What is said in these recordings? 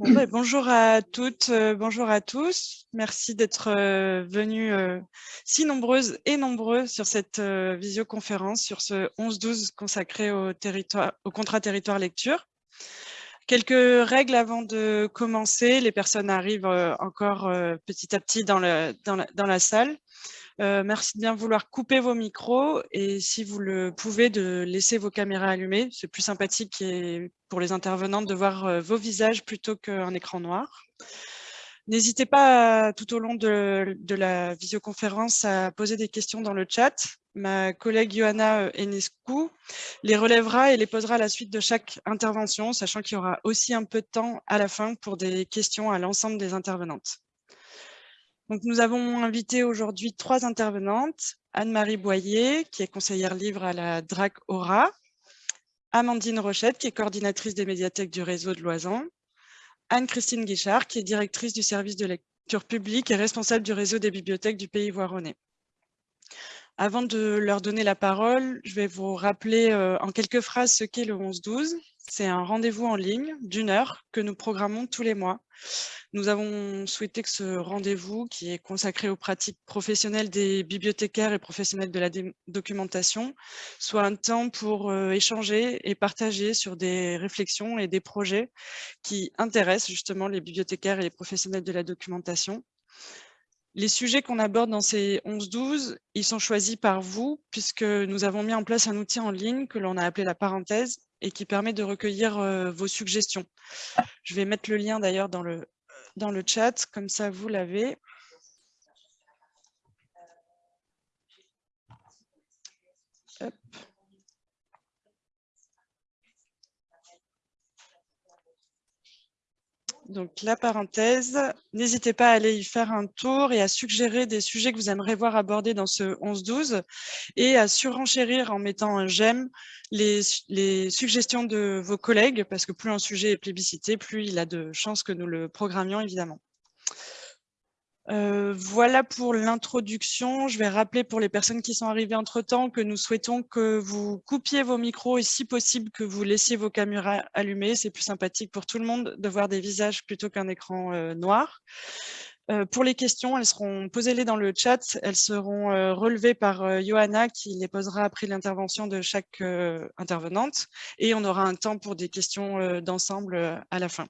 Ben, bonjour à toutes, euh, bonjour à tous. Merci d'être euh, venus euh, si nombreuses et nombreux sur cette visioconférence, sur ce 11-12 consacré au, territoire, au contrat territoire lecture. Quelques règles avant de commencer. Les personnes arrivent encore petit à petit dans la salle. Euh, merci de bien vouloir couper vos micros et si vous le pouvez, de laisser vos caméras allumées. C'est plus sympathique pour les intervenantes de voir euh, vos visages plutôt qu'un écran noir. N'hésitez pas tout au long de, la visioconférence à poser des questions dans le chat. Ma collègue Johanna Enescu les relèvera et les posera à la suite de chaque intervention, sachant qu'il y aura aussi un peu de temps à la fin pour des questions à l'ensemble des intervenantes. Donc, nous avons invité aujourd'hui trois intervenantes. Anne-Marie Boyer, qui est conseillère livre à la DRAC Aura. Amandine Rochette, qui est coordinatrice des médiathèques du réseau de Loisan. Anne-Christine Guichard, qui est directrice du service de lecture publique et responsable du réseau des bibliothèques du Pays Voironnais. Avant de leur donner la parole, je vais vous rappeler euh, en quelques phrases ce qu'est le 11-12. C'est un rendez-vous en ligne d'une heure que nous programmons tous les mois. Nous avons souhaité que ce rendez-vous, qui est consacré aux pratiques professionnelles des bibliothécaires et professionnels de la documentation, soit un temps pour euh, échanger et partager sur des réflexions et des projets qui intéressent justement les bibliothécaires et les professionnels de la documentation. Les sujets qu'on aborde dans ces 11-12, ils sont choisis par vous, puisque nous avons mis en place un outil en ligne que l'on a appelé la parenthèse et qui permet de recueillir euh, vos suggestions. Je vais mettre le lien d'ailleurs dans le, dans le chat, comme ça vous l'avez. Donc la parenthèse, n'hésitez pas à aller y faire un tour et à suggérer des sujets que vous aimeriez voir abordés dans ce 11-12 et à surenchérir en mettant un j'aime les, suggestions de vos collègues parce que plus un sujet est plébiscité, plus il a de chances que nous le programmions évidemment. Euh, voilà pour l'introduction. Je vais rappeler pour les personnes qui sont arrivées entre-temps que nous souhaitons que vous coupiez vos micros et si possible que vous laissiez vos caméras allumées. C'est plus sympathique pour tout le monde de voir des visages plutôt qu'un écran euh, noir. Euh, pour les questions, elles seront posées-les dans le chat. Elles seront relevées par Johanna qui les posera après l'intervention de chaque intervenante. Et on aura un temps pour des questions d'ensemble à la fin.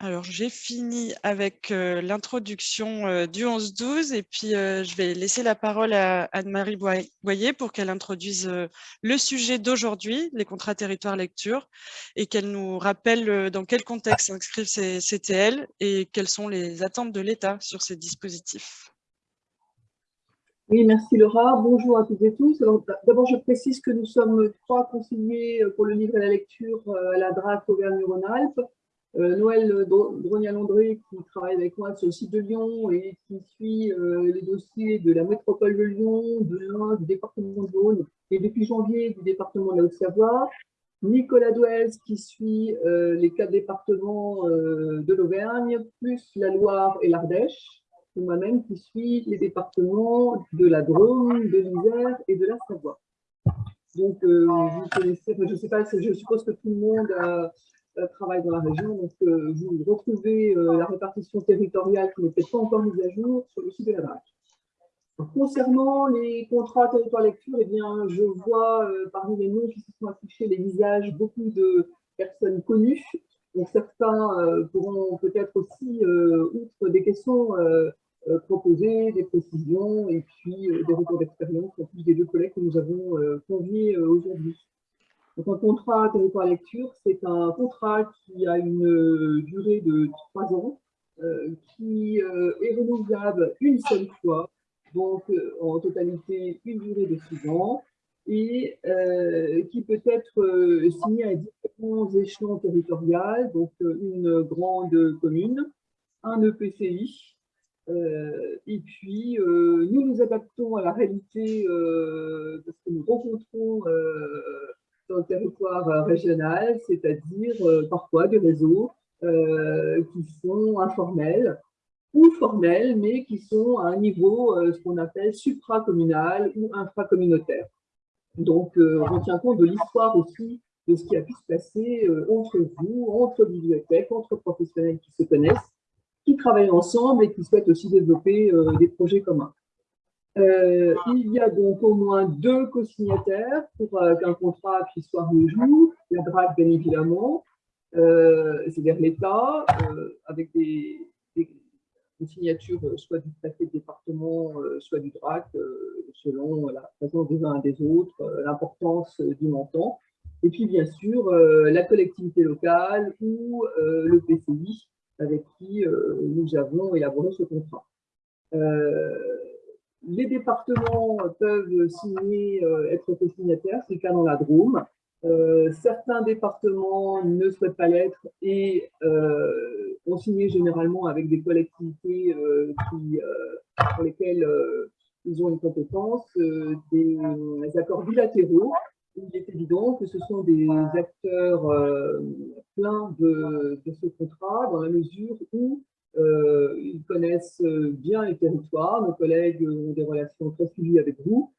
Alors, j'ai fini avec euh, l'introduction euh, du 11-12 et puis euh, je vais laisser la parole à Anne-Marie Boyer pour qu'elle introduise le sujet d'aujourd'hui, les contrats territoire lecture, et qu'elle nous rappelle dans quel contexte s'inscrivent ces CTL et quelles sont les attentes de l'État sur ces dispositifs. Oui, merci Laura. Bonjour à toutes et tous. D'abord, je précise que nous sommes trois conseillers pour le livre et la lecture à la DRAC Auvergne-Rhône-Alpes. Euh, Noël Drognal-André qui travaille avec moi sur le site de Lyon et qui suit euh, les dossiers de la métropole de Lyon, de l'Ain, du département de Rhône et depuis janvier du département de la Haute-Savoie. Nicolas Douez qui suit euh, les quatre départements de l'Auvergne, plus la Loire et l'Ardèche. Et moi-même qui suis les départements de la Drôme, de l'Isère et de la Savoie. Donc, sais pas, je suppose que tout le monde a euh, travaille dans la région. Donc, euh, vous retrouvez euh, la répartition territoriale qui n'est peut-être pas encore mise à jour sur le site de la DRAC. Concernant les contrats territoire lecture, eh bien, je vois parmi les noms qui se sont affichés les visages beaucoup de personnes connues. Donc certains pourront peut-être aussi, outre des questions, proposer des précisions et puis des retours d'expérience en plus des deux collègues que nous avons conviés aujourd'hui. Donc, un contrat territoire lecture, c'est un contrat qui a une euh, durée de trois ans, euh, qui euh, est renouvelable une seule fois, donc en totalité une durée de six ans, et qui peut être signé à différents échelons territoriaux, donc une grande commune, un EPCI, et puis, nous nous adaptons à la réalité parce que nous rencontrons sur le territoire euh, régional, c'est-à-dire euh, parfois des réseaux euh, qui sont informels ou formels, mais qui sont à un niveau, ce qu'on appelle supracommunal ou infracommunautaire. Donc, on tient compte de l'histoire aussi de ce qui a pu se passer entre vous, entre bibliothèques, entre professionnels qui se connaissent, qui travaillent ensemble et qui souhaitent aussi développer des projets communs. Il y a donc au moins deux co-signataires pour qu'un contrat puisse voir le. La DRAC, bien évidemment, c'est-à-dire l'État, avec des, signatures euh, soit du préfet de département, euh, soit du DRAC, euh, selon la présence des uns et des autres, l'importance du montant. Et puis, bien sûr, la collectivité locale ou le PCI avec qui nous avons élaboré ce contrat. Les départements peuvent signer, être co-signataires, c'est le cas dans la Drôme. Euh, certains départements ne souhaitent pas l'être et euh, ont signé généralement avec des collectivités euh, pour lesquelles ils ont une compétence, des, accords bilatéraux. Il est évident que ce sont des acteurs pleins de, ce contrat dans la mesure où ils connaissent bien les territoires. Nos collègues ont des relations très suivies avec vous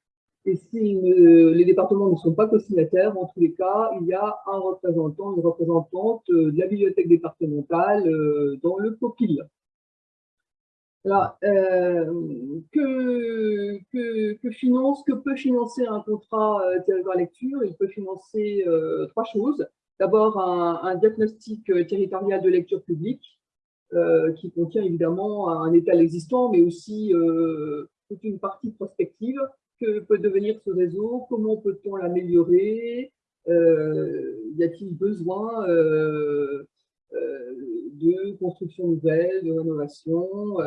et si les départements ne sont pas co-signataires, en tous les cas, il y a un représentant, une représentante euh, de la bibliothèque départementale euh, dans le COPIL. Alors, euh, que, finance, que peut financer un contrat territoire lecture? Il peut financer trois choses. D'abord, un, diagnostic territorial de lecture publique, qui contient évidemment un état existant, mais aussi toute une partie prospective. Que peut devenir ce réseau? Comment peut-on l'améliorer? Euh, Y a-t-il besoin euh, euh, de construction nouvelle, de rénovation?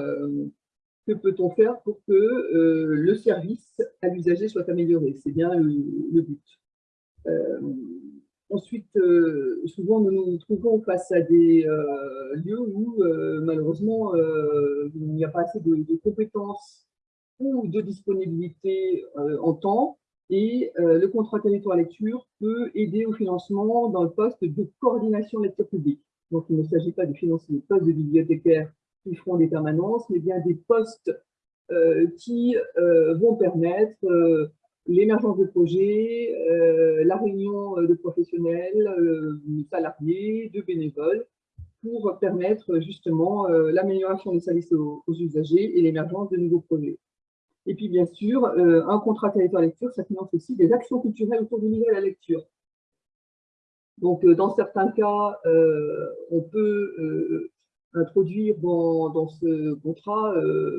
Que peut-on faire pour que le service à l'usager soit amélioré? C'est bien le, but. Ensuite, souvent, nous nous trouvons face à des lieux où, malheureusement, il n'y a pas assez de compétences ou de disponibilité euh, en temps. Et euh, le contrat territoire lecture peut aider au financement dans le poste de coordination lecture publique. Donc, il ne s'agit pas de financer des postes de bibliothécaires qui feront des permanences, mais bien des postes euh, qui vont permettre l'émergence de projets, la réunion de professionnels, de salariés, de bénévoles, pour permettre justement l'amélioration des services aux usagers et l'émergence de nouveaux projets. Et puis, bien sûr, euh, un contrat territoire lecture, ça finance aussi des actions culturelles autour du niveau de la lecture. Donc, euh, dans certains cas, euh, on peut introduire dans, ce contrat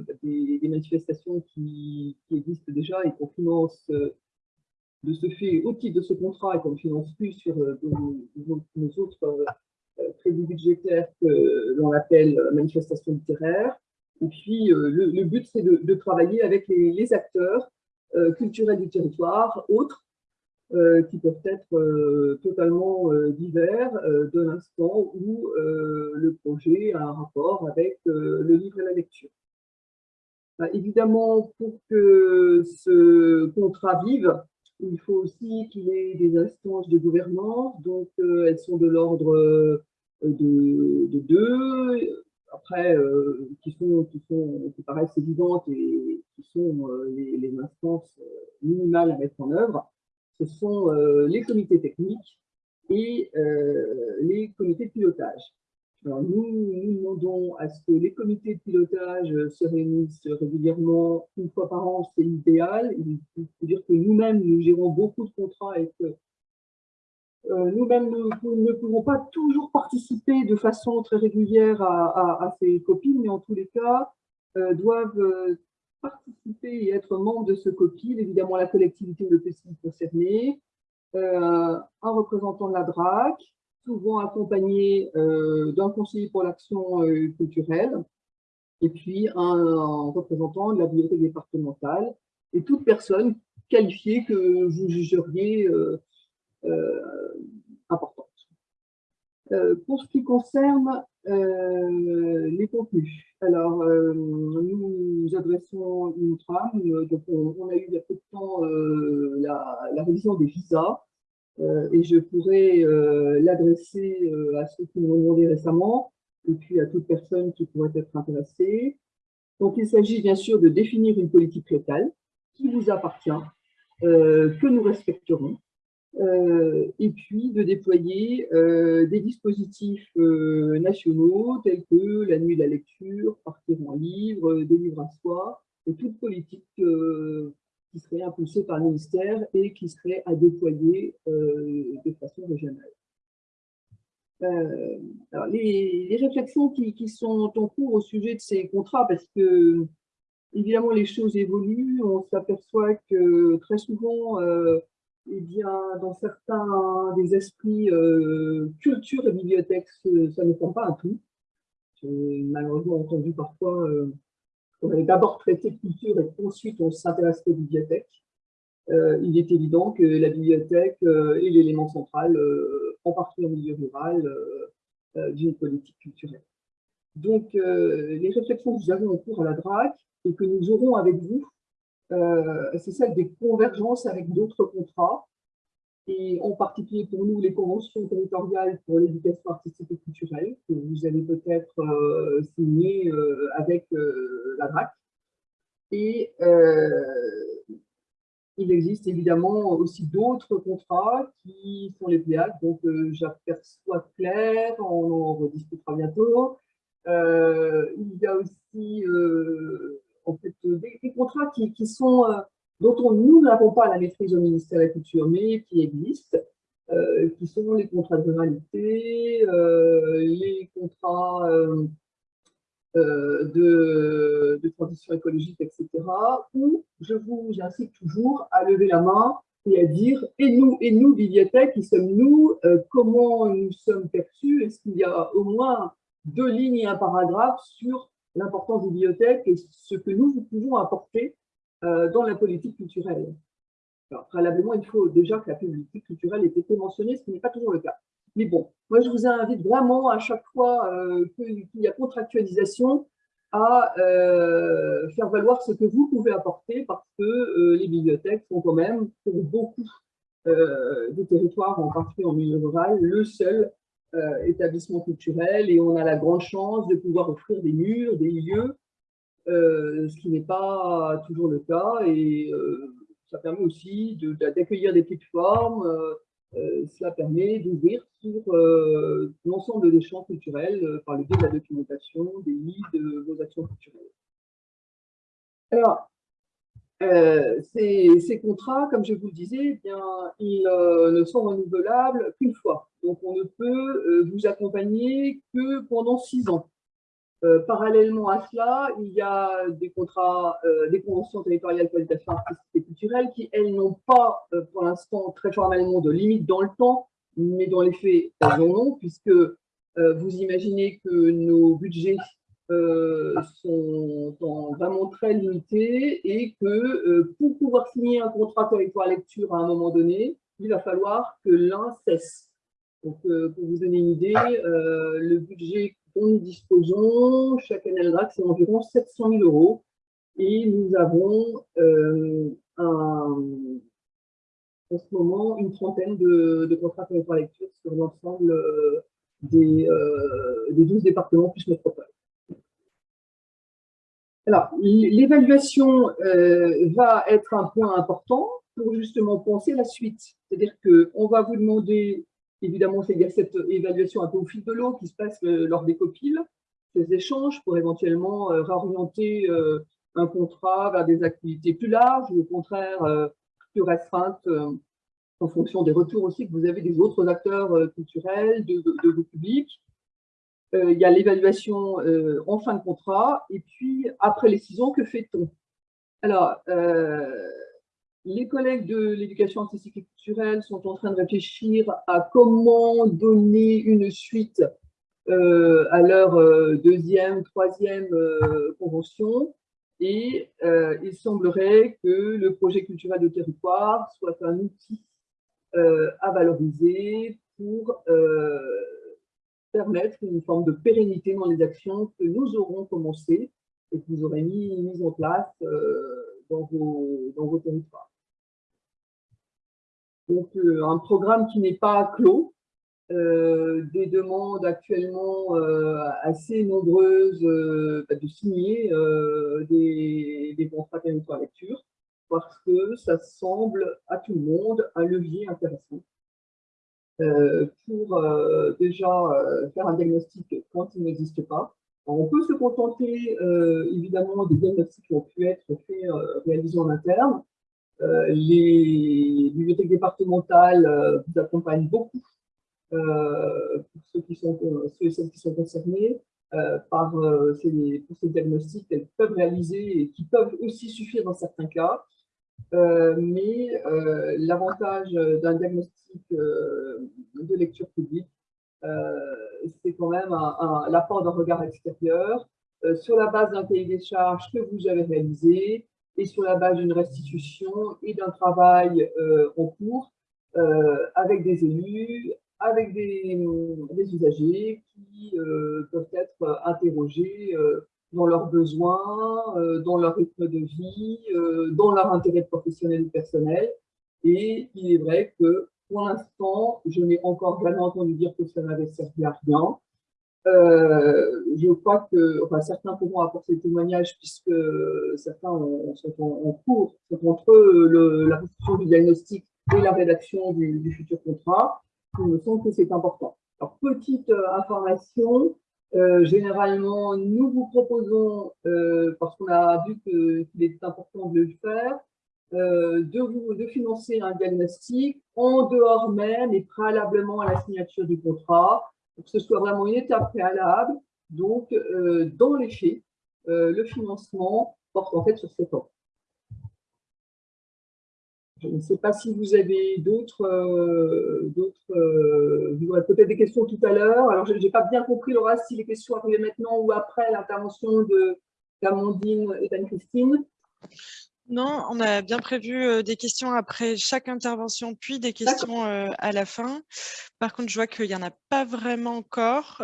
bah, des, manifestations qui, existent déjà et qu'on finance de ce fait au titre de ce contrat et qu'on ne finance plus sur nos, autres crédits budgétaires que l'on appelle manifestations littéraires. Et puis, euh, le, but, c'est de, travailler avec les, acteurs euh, culturels du territoire, autres, euh, qui peuvent être totalement divers de l'instant où le projet a un rapport avec le livre et la lecture. Bah, évidemment, pour que ce contrat vive, il faut aussi qu'il y ait des instances de gouvernance, donc elles sont de l'ordre de, de, deux, après, euh, qui, sont, qui, sont, qui paraissent évidentes et qui sont euh, les, instances euh, minimales à mettre en œuvre, ce sont les comités techniques et les comités de pilotage. Alors nous, nous demandons à ce que les comités de pilotage se réunissent régulièrement une fois par an, c'est l'idéal. Il faut dire que nous-mêmes, nous gérons beaucoup de contrats et que euh, nous-mêmes ne, pouvons pas toujours participer de façon très régulière à, ces copines, mais en tous les cas, euh, doivent euh, participer et être membres de ce copil, évidemment la collectivité ou le PCI un représentant de la DRAC, souvent accompagné d'un conseiller pour l'action culturelle, et puis un, représentant de la bibliothèque départementale, et toute personne qualifiée que vous jugeriez euh, importante. Euh, pour ce qui concerne euh, les contenus, alors nous, adressons une trame, donc on, a eu il y a peu de temps la, révision des visas, et je pourrais l'adresser à ceux qui m'ont demandé récemment, et puis à toute personne qui pourrait être intéressée. Donc il s'agit bien sûr de définir une politique locale qui vous appartient, que nous respecterons, et puis de déployer des dispositifs nationaux tels que la nuit de la lecture, partir en livre, des livres à soi, et toute politique qui serait impulsée par le ministère et qui serait à déployer de façon régionale. Euh, les, réflexions qui, sont en cours au sujet de ces contrats, parce que évidemment les choses évoluent, on s'aperçoit que très souvent, euh, eh bien, dans certains des esprits, euh, culture et bibliothèque, ça ne prend pas un tout. J'ai malheureusement entendu parfois qu'on avait d'abord traité culture et ensuite on s'intéresse aux bibliothèques. Euh, il est évident que la bibliothèque euh, est l'élément central, euh, en particulier en milieu rural, d'une politique culturelle. Donc, les réflexions que nous avons en cours à la DRAC et que nous aurons avec vous, c'est celle des convergences avec d'autres contrats, et en particulier pour nous, les conventions territoriales pour l'éducation artistique et culturelle, que vous avez peut-être signées avec la DRAC. Et il existe évidemment aussi d'autres contrats qui sont les PLEAD, donc euh, j'aperçois clair, on en rediscutera bientôt. Euh, il y a aussi euh, en fait, des, contrats qui, sont, dont on, nous n'avons pas la maîtrise au ministère de la Culture, mais qui existent, qui sont les contrats de ruralité, les contrats euh, de, transition écologique, etc., où je vous incite toujours à lever la main et à dire « et nous, et nous, bibliothèque, qui sommes-nous euh, Comment nous sommes perçus? Est-ce qu'il y a au moins deux lignes et un paragraphe sur l'importance des bibliothèques et ce que nous pouvons apporter euh, dans la politique culturelle ?» Alors, préalablement, il faut déjà que la politique culturelle ait été mentionnée, ce qui n'est pas toujours le cas. Mais bon, moi, je vous invite vraiment à chaque fois euh, qu'il y a contractualisation à euh, faire valoir ce que vous pouvez apporter parce que les bibliothèques sont quand même, pour beaucoup des territoires, en particulier en milieu rural, le seul établissement culturel et on a la grande chance de pouvoir offrir des murs, des lieux, ce qui n'est pas toujours le cas et ça permet aussi d'accueillir des petites formes, euh, cela permet d'ouvrir sur euh, l'ensemble des champs culturels euh, par le biais de la documentation, des livres, de vos actions culturelles. Alors, ces, contrats, comme je vous le disais, eh bien, ils ne sont renouvelables qu'une fois. Donc, on ne peut vous accompagner que pendant six ans. Euh, parallèlement à cela, il y a des contrats, euh, des conventions territoriales qualification artistique et culturelle qui, elles, n'ont pas euh, pour l'instant très formellement de limite dans le temps, mais dans les faits, elles en ont, puisque vous imaginez que nos budgets sont vraiment très limités et que pour pouvoir signer un contrat territoire lecture à un moment donné, il va falloir que l'un cesse. Donc, pour vous donner une idée, le budget dont nous disposons chaque année à c'est environ 700 000 euros. Et nous avons euh, en ce moment une trentaine de, contrats de lecture sur l'ensemble euh, des, euh, des 12 départements plus métropole. Alors, l'évaluation va être un point important pour justement penser la suite. C'est-à-dire qu'on va vous demander Évidemment, il y a cette évaluation un peu au fil de l'eau qui se passe euh, lors des copiles, ces échanges pour éventuellement euh, réorienter euh, un contrat vers des activités plus larges ou au contraire plus restreintes en fonction des retours aussi que vous avez des autres acteurs culturels, de, vos publics. Il y a l'évaluation en fin de contrat et puis après les six ans, que fait-on? Alors, les collègues de l'éducation artistique et culturelle sont en train de réfléchir à comment donner une suite euh, à leur euh, deuxième, troisième euh, convention. Et il semblerait que le projet culturel de territoire soit un outil à valoriser pour permettre une forme de pérennité dans les actions que nous aurons commencées et que vous aurez mis, mis en place dans vos, dans vos territoires. Donc, euh, un programme qui n'est pas clos, euh, des demandes actuellement euh, assez nombreuses bah, de signer des, des contrats territoire lecture. parce que ça semble à tout le monde un levier intéressant euh, pour euh, déjà euh, faire un diagnostic quand il n'existe pas. on peut se contenter évidemment des diagnostics qui ont pu être réalisés en interne. les bibliothèques départementales vous accompagnent beaucoup pour ceux et celles qui sont concernés. par ces, pour ces diagnostics qu'elles peuvent réaliser et qui peuvent aussi suffire dans certains cas. Euh, mais euh, l'avantage d'un diagnostic euh, de lecture publique, c'est quand même l'apport d'un regard extérieur sur la base d'un cahier des charges que vous avez réalisé et sur la base d'une restitution et d'un travail en cours avec des élus, avec des, des usagers qui peuvent être interrogés dans leurs besoins, euh, dans leur rythme de vie, euh, dans leur intérêt professionnel ou personnel. Et il est vrai que pour l'instant, je n'ai encore jamais entendu dire que ça n'avait servi à rien. Euh, je crois que certains pourront apporter des témoignages puisque certains sont en, cours, c'est entre le, la restitution du diagnostic et la rédaction du, du futur contrat. Il me semble que c'est important. Alors, petite information, euh, généralement, nous vous proposons, euh, parce qu'on a vu qu'il est important de le faire, euh, de, financer un diagnostic en dehors même et préalablement à la signature du contrat, pour que ce soit vraiment une étape préalable. Donc, dans les faits, le financement porte en fait sur cette ans. Je ne sais pas si vous avez d'autres, euh, euh, vous aurez peut-être des questions tout à l'heure. Alors, je n'ai pas bien compris, Laura, si les questions arrivaient maintenant ou après l'intervention d'Amandine et d'Anne-Christine. Non, on a bien prévu euh, des questions après chaque intervention, puis des questions à la fin. Par contre, je vois qu'il n'y en a pas vraiment encore.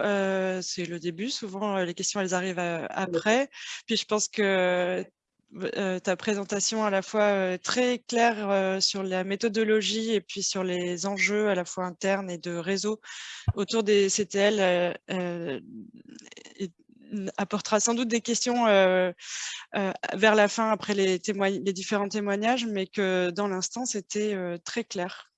C'est le début. Souvent, les questions, elles arrivent après. Puis, je pense que euh, ta présentation à la fois euh, très claire euh, sur la méthodologie et puis sur les enjeux à la fois internes et de réseau autour des CTL apportera sans doute des questions vers la fin après les, différents témoignages, mais que dans l'instant, c'était très clair.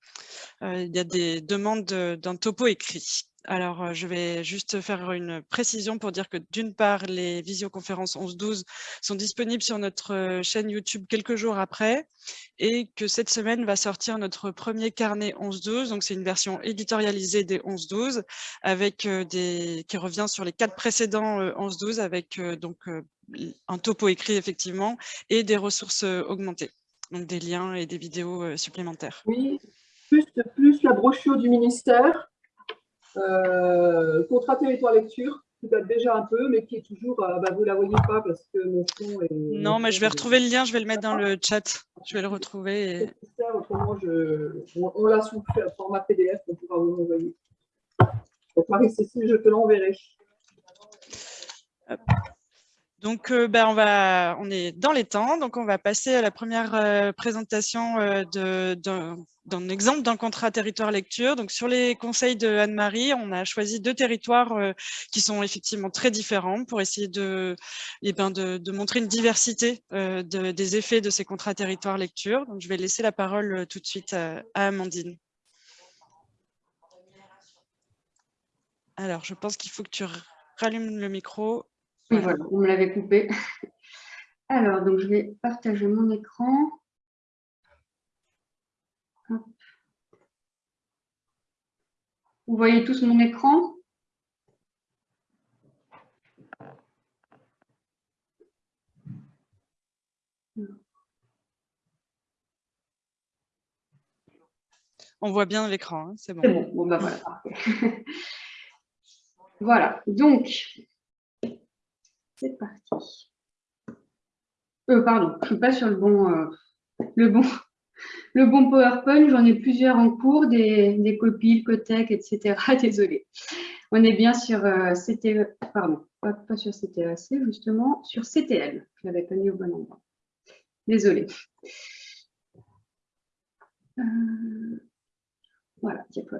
il y a des demandes d'un topo écrit. Alors, je vais juste faire une précision pour dire que d'une part, les visioconférences 11-12 sont disponibles sur notre chaîne YouTube quelques jours après et que cette semaine va sortir notre premier carnet 11-12. Donc, c'est une version éditorialisée des 11-12 avec qui revient sur les quatre précédents 11-12 avec donc un topo écrit effectivement et des ressources augmentées, donc des liens et des vidéos supplémentaires. Oui, plus, plus la brochure du ministère contrat territoire lecture, qui date déjà un peu, mais qui est toujours, euh, bah, vous ne la voyez pas parce que mon fond est... Non, mais je vais retrouver le lien, je vais le mettre dans le chat. Je vais le retrouver. Et... Autrement, je... on, l'a sous format PDF, on pourra vous l'envoyer. Donc, Marie-Cécile, je te l'enverrai. Donc, euh, ben, on, va, est dans les temps, donc on va passer à la première euh, présentation euh, d'un exemple d'un contrat territoire lecture. Donc, sur les conseils de Anne-Marie, on a choisi deux territoires qui sont effectivement très différents pour essayer de, eh ben, montrer une diversité des effets de ces contrats territoire lecture. Donc, je vais laisser la parole tout de suite à Amandine. Alors, je pense qu'il faut que tu rallumes le micro. Voilà, vous me l'avez coupé. Alors, donc je vais partager mon écran. Vous voyez tous mon écran? On voit bien l'écran, hein, c'est bon. C'est bon, bon bah voilà. voilà, donc c'est parti. Euh, pardon, je ne suis pas sur le bon, euh, le bon, le bon PowerPoint. J'en ai plusieurs en cours, des, copies, le Cotec, etc. Désolée. On est bien sur euh, CTE, pardon, pas, sur CTEAC, justement, sur CTL. Je ne l'avais pas mis au bon endroit. Désolée. voilà, cette fois,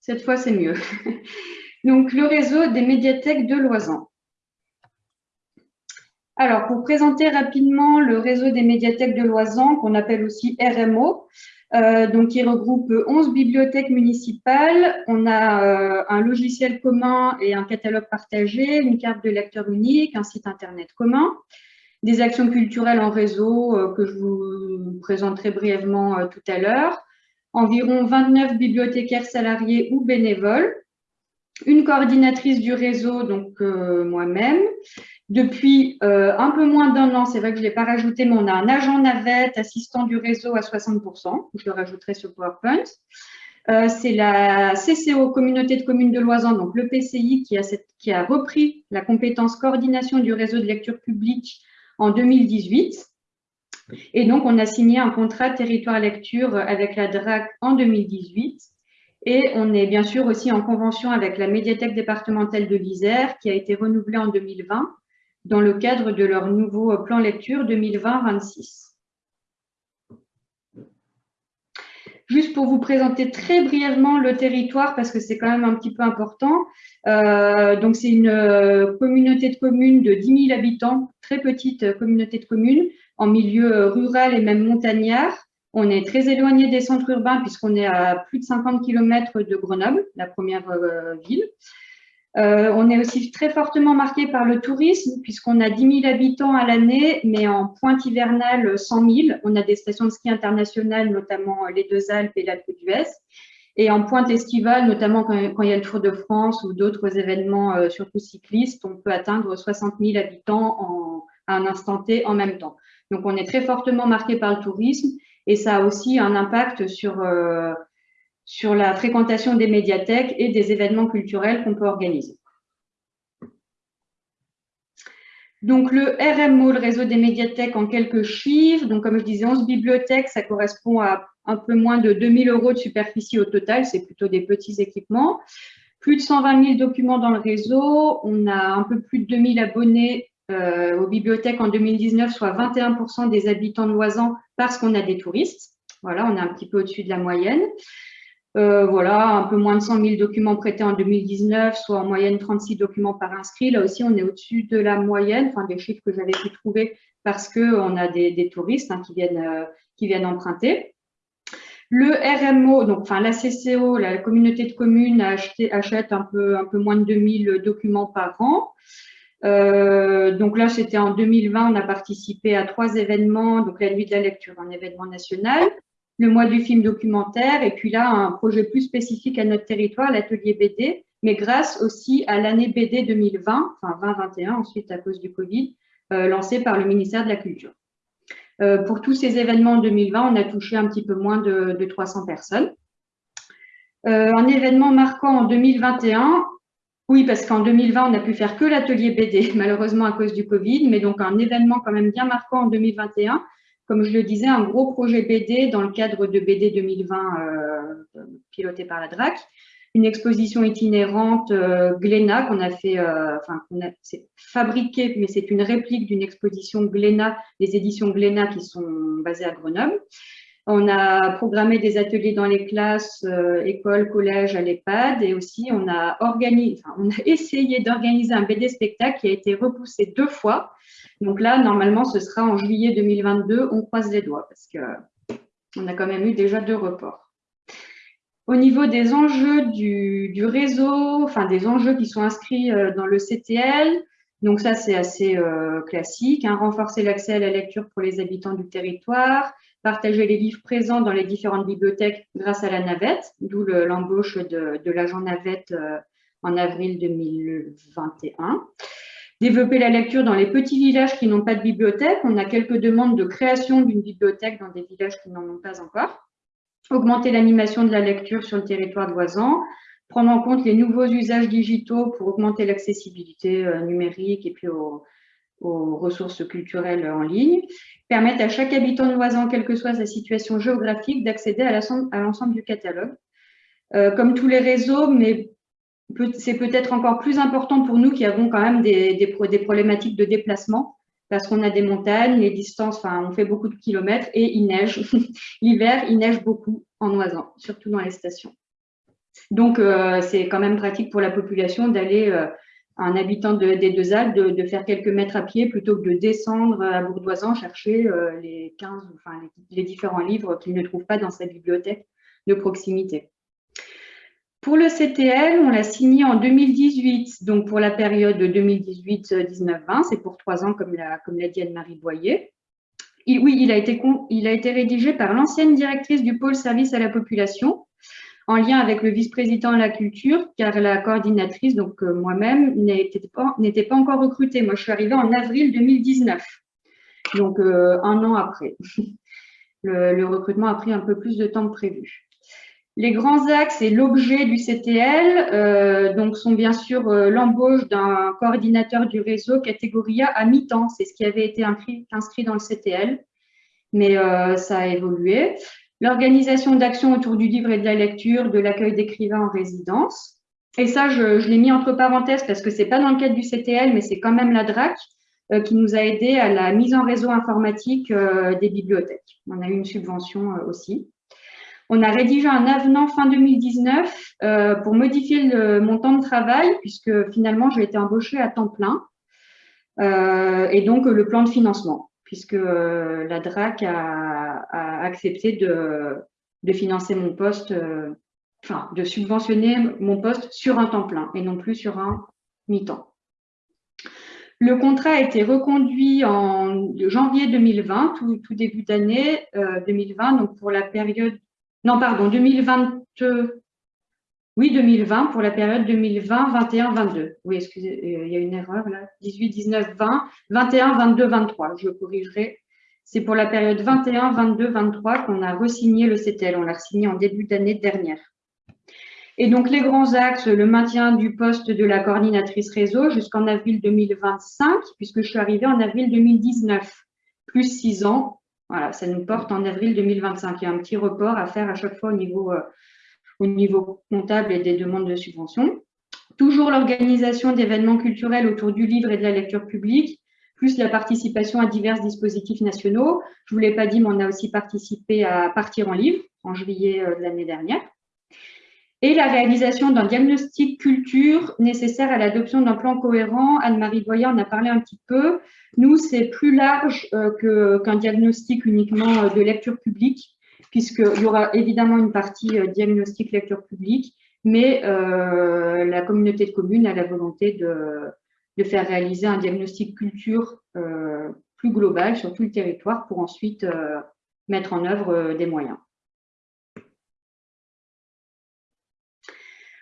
Cette fois, c'est mieux. Donc, le réseau des médiathèques de Loisan. Alors, pour présenter rapidement le réseau des médiathèques de Loisan, qu'on appelle aussi RMO, euh, donc qui regroupe 11 bibliothèques municipales. On a euh, un logiciel commun et un catalogue partagé, une carte de lecteur unique, un site internet commun, des actions culturelles en réseau euh, que je vous présenterai brièvement tout à l'heure, environ 29 bibliothécaires salariés ou bénévoles, une coordinatrice du réseau, donc moi-même, depuis euh, un peu moins d'un an, c'est vrai que je ne l'ai pas rajouté, mais on a un agent navette, assistant du réseau à 60%, je le rajouterai sur PowerPoint. Euh, c'est la CCO, Communauté de communes de Loisan, donc le PCI, qui a, qui a repris la compétence coordination du réseau de lecture publique en 2018. Et donc, on a signé un contrat territoire lecture avec la DRAC en 2018. Et on est bien sûr aussi en convention avec la médiathèque départementale de l'Isère, qui a été renouvelée en 2020 dans le cadre de leur nouveau plan lecture 2020-26. Juste pour vous présenter très brièvement le territoire, parce que c'est quand même un petit peu important. Euh, donc, c'est une euh, communauté de communes de 10 000 habitants, très petite communauté de communes, en milieu rural et même montagnard. On est très éloigné des centres urbains puisqu'on est à plus de 50 km de Grenoble, la première euh, ville. Euh, on est aussi très fortement marqué par le tourisme, puisqu'on a 10 000 habitants à l'année, mais en pointe hivernale, 100 000. On a des stations de ski internationales, notamment les Deux Alpes et l'Alpe d'Huez. Et en pointe estivale, notamment quand, il y a le Tour de France ou d'autres événements, euh, surtout cyclistes, on peut atteindre 60 000 habitants en, à un instant T en même temps. Donc, on est très fortement marqué par le tourisme et ça a aussi un impact sur, euh, sur la fréquentation des médiathèques et des événements culturels qu'on peut organiser. Donc, le RMO, le réseau des médiathèques, en quelques chiffres. Donc, comme je disais, 11 bibliothèques, ça correspond à un peu moins de 2000 euros de superficie au total. C'est plutôt des petits équipements. Plus de 120 000 documents dans le réseau. On a un peu plus de 2000 abonnés euh, aux bibliothèques en 2019, soit 21% des habitants de Loisan parce qu'on a des touristes. Voilà, on est un petit peu au-dessus de la moyenne. Euh, voilà, un peu moins de 100 000 documents prêtés en 2019, soit en moyenne 36 documents par inscrit. Là aussi, on est au-dessus de la moyenne, enfin des chiffres que j'avais pu trouver parce qu'on a des, touristes hein, qui, viennent, euh, qui viennent emprunter. Le RMO, donc enfin la CCO, la communauté de communes, achète un peu, un peu moins de 2000 documents par an. Euh, donc là, c'était en 2020, on a participé à trois événements, donc la nuit de la lecture, un événement national, le mois du film documentaire, et puis là, un projet plus spécifique à notre territoire, l'atelier BD, mais grâce aussi à l'année BD 2020, enfin 2021, ensuite à cause du Covid, euh, lancé par le ministère de la Culture. Euh, pour tous ces événements en 2020, on a touché un petit peu moins de, de 300 personnes. Euh, un événement marquant en 2021, oui, parce qu'en 2020, on n'a pu faire que l'atelier BD, malheureusement à cause du Covid, mais donc un événement quand même bien marquant en 2021, comme je le disais, un gros projet BD dans le cadre de BD 2020 euh, piloté par la DRAC, une exposition itinérante euh, Glénat qu'on a fait, euh, enfin, c'est fabriqué, mais c'est une réplique d'une exposition Glénat, des éditions Glénat qui sont basées à Grenoble. On a programmé des ateliers dans les classes, euh, écoles, collèges, à l'EHPAD et aussi on a, organisé, on a essayé d'organiser un BD spectacle qui a été repoussé deux fois donc là, normalement, ce sera en juillet 2022. On croise les doigts parce qu'on a quand même eu déjà deux reports. Au niveau des enjeux du, réseau, enfin des enjeux qui sont inscrits euh, dans le CTL, donc ça c'est assez euh, classique, hein. renforcer l'accès à la lecture pour les habitants du territoire, partager les livres présents dans les différentes bibliothèques grâce à la navette, d'où l'embauche de, l'agent navette euh, en avril 2021. Développer la lecture dans les petits villages qui n'ont pas de bibliothèque. On a quelques demandes de création d'une bibliothèque dans des villages qui n'en ont pas encore. Augmenter l'animation de la lecture sur le territoire de voisins. Prendre en compte les nouveaux usages digitaux pour augmenter l'accessibilité euh, numérique et puis aux, ressources culturelles en ligne. Permettre à chaque habitant de voisin, quelle que soit sa situation géographique, d'accéder à l'ensemble du catalogue. Euh, comme tous les réseaux, mais c'est peut-être encore plus important pour nous qui avons quand même des, des, problématiques de déplacement parce qu'on a des montagnes, les distances, enfin, on fait beaucoup de kilomètres et il neige. L'hiver, il neige beaucoup en Oisan, surtout dans les stations. Donc, euh, c'est quand même pratique pour la population d'aller euh, un habitant des Deux Alpes de, faire quelques mètres à pied plutôt que de descendre à Bourdoisan chercher les 15, enfin, les différents livres qu'il ne trouve pas dans sa bibliothèque de proximité. Pour le CTL, on l'a signé en 2018, donc pour la période 2018-19-20, c'est pour trois ans comme l'a comme dit Anne-Marie Boyer. oui, il a, été, il a été rédigé par l'ancienne directrice du pôle service à la population, en lien avec le vice-président de la culture, car la coordinatrice, donc euh, moi-même, n'était pas, encore recrutée. Moi, je suis arrivée en avril 2019, donc euh, un an après. Le, recrutement a pris un peu plus de temps que prévu. Les grands axes et l'objet du CTL euh, sont bien sûr l'embauche d'un coordinateur du réseau catégorie A à mi-temps. C'est ce qui avait été inscrit, dans le CTL, mais ça a évolué. L'organisation d'actions autour du livre et de la lecture, de l'accueil d'écrivains en résidence. Et ça, je, l'ai mis entre parenthèses parce que c'est pas dans le cadre du CTL, mais c'est quand même la DRAC qui nous a aidé à la mise en réseau informatique des bibliothèques. On a eu une subvention aussi. On a rédigé un avenant fin 2019 euh, pour modifier le, mon temps de travail, puisque finalement, j'ai été embauchée à temps plein, euh, et donc le plan de financement, puisque euh, la DRAC a, accepté de, financer mon poste, enfin, de subventionner mon poste sur un temps plein et non plus sur un mi-temps. Le contrat a été reconduit en janvier 2020, tout, début d'année 2020, donc pour la période non, pardon, 2020, oui, 2020, pour la période 2020, 21, 22. Oui, excusez, euh, il y a une erreur là. 18, 19, 20, 21, 22, 23. Je corrigerai. C'est pour la période 21, 22, 23 qu'on a resigné le CTL. On l'a signé en début d'année dernière. Et donc, les grands axes, le maintien du poste de la coordinatrice réseau jusqu'en avril 2025, puisque je suis arrivée en avril 2019, plus six ans, voilà, ça nous porte en avril 2025. Il y a un petit report à faire à chaque fois au niveau, euh, au niveau comptable et des demandes de subvention. Toujours l'organisation d'événements culturels autour du livre et de la lecture publique, plus la participation à divers dispositifs nationaux. Je ne vous l'ai pas dit, mais on a aussi participé à Partir en livre en juillet euh, de l'année dernière et la réalisation d'un diagnostic culture nécessaire à l'adoption d'un plan cohérent. Anne-Marie Boyer en a parlé un petit peu. Nous, c'est plus large euh, qu'un diagnostic uniquement euh, de lecture publique, puisqu'il y aura évidemment une partie euh, diagnostic lecture publique, mais la communauté de communes a la volonté de, de faire réaliser un diagnostic culture plus global sur tout le territoire pour ensuite mettre en œuvre des moyens.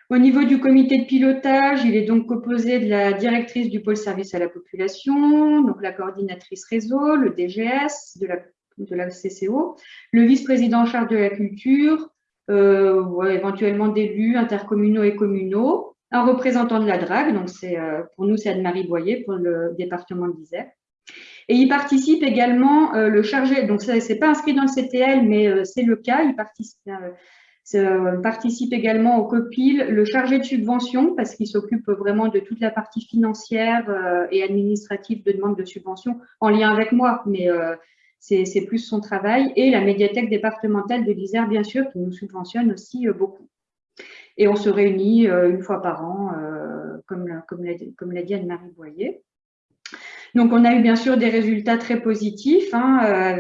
Au niveau du comité de pilotage, il est donc composé de la directrice du pôle service à la population, donc la coordinatrice réseau, le DGS de la, de la CCO, le vice-président en charge de la culture, euh, éventuellement d'élus intercommunaux et communaux, un représentant de la DRAG, donc c'est euh, pour nous c'est Anne-Marie Boyer pour le département de l'Isère. Et il participe également euh, le chargé, donc ce n'est pas inscrit dans le CTL, mais c'est le cas, il participe, participe également au COPIL le chargé de subvention parce qu'il s'occupe vraiment de toute la partie financière et administrative de demande de subvention en lien avec moi, mais c'est plus son travail. Et la médiathèque départementale de l'Isère, bien sûr, qui nous subventionne aussi euh, beaucoup. Et on se réunit une fois par an, comme l'a dit Anne-Marie Boyer. Donc, on a eu bien sûr des résultats très positifs, hein,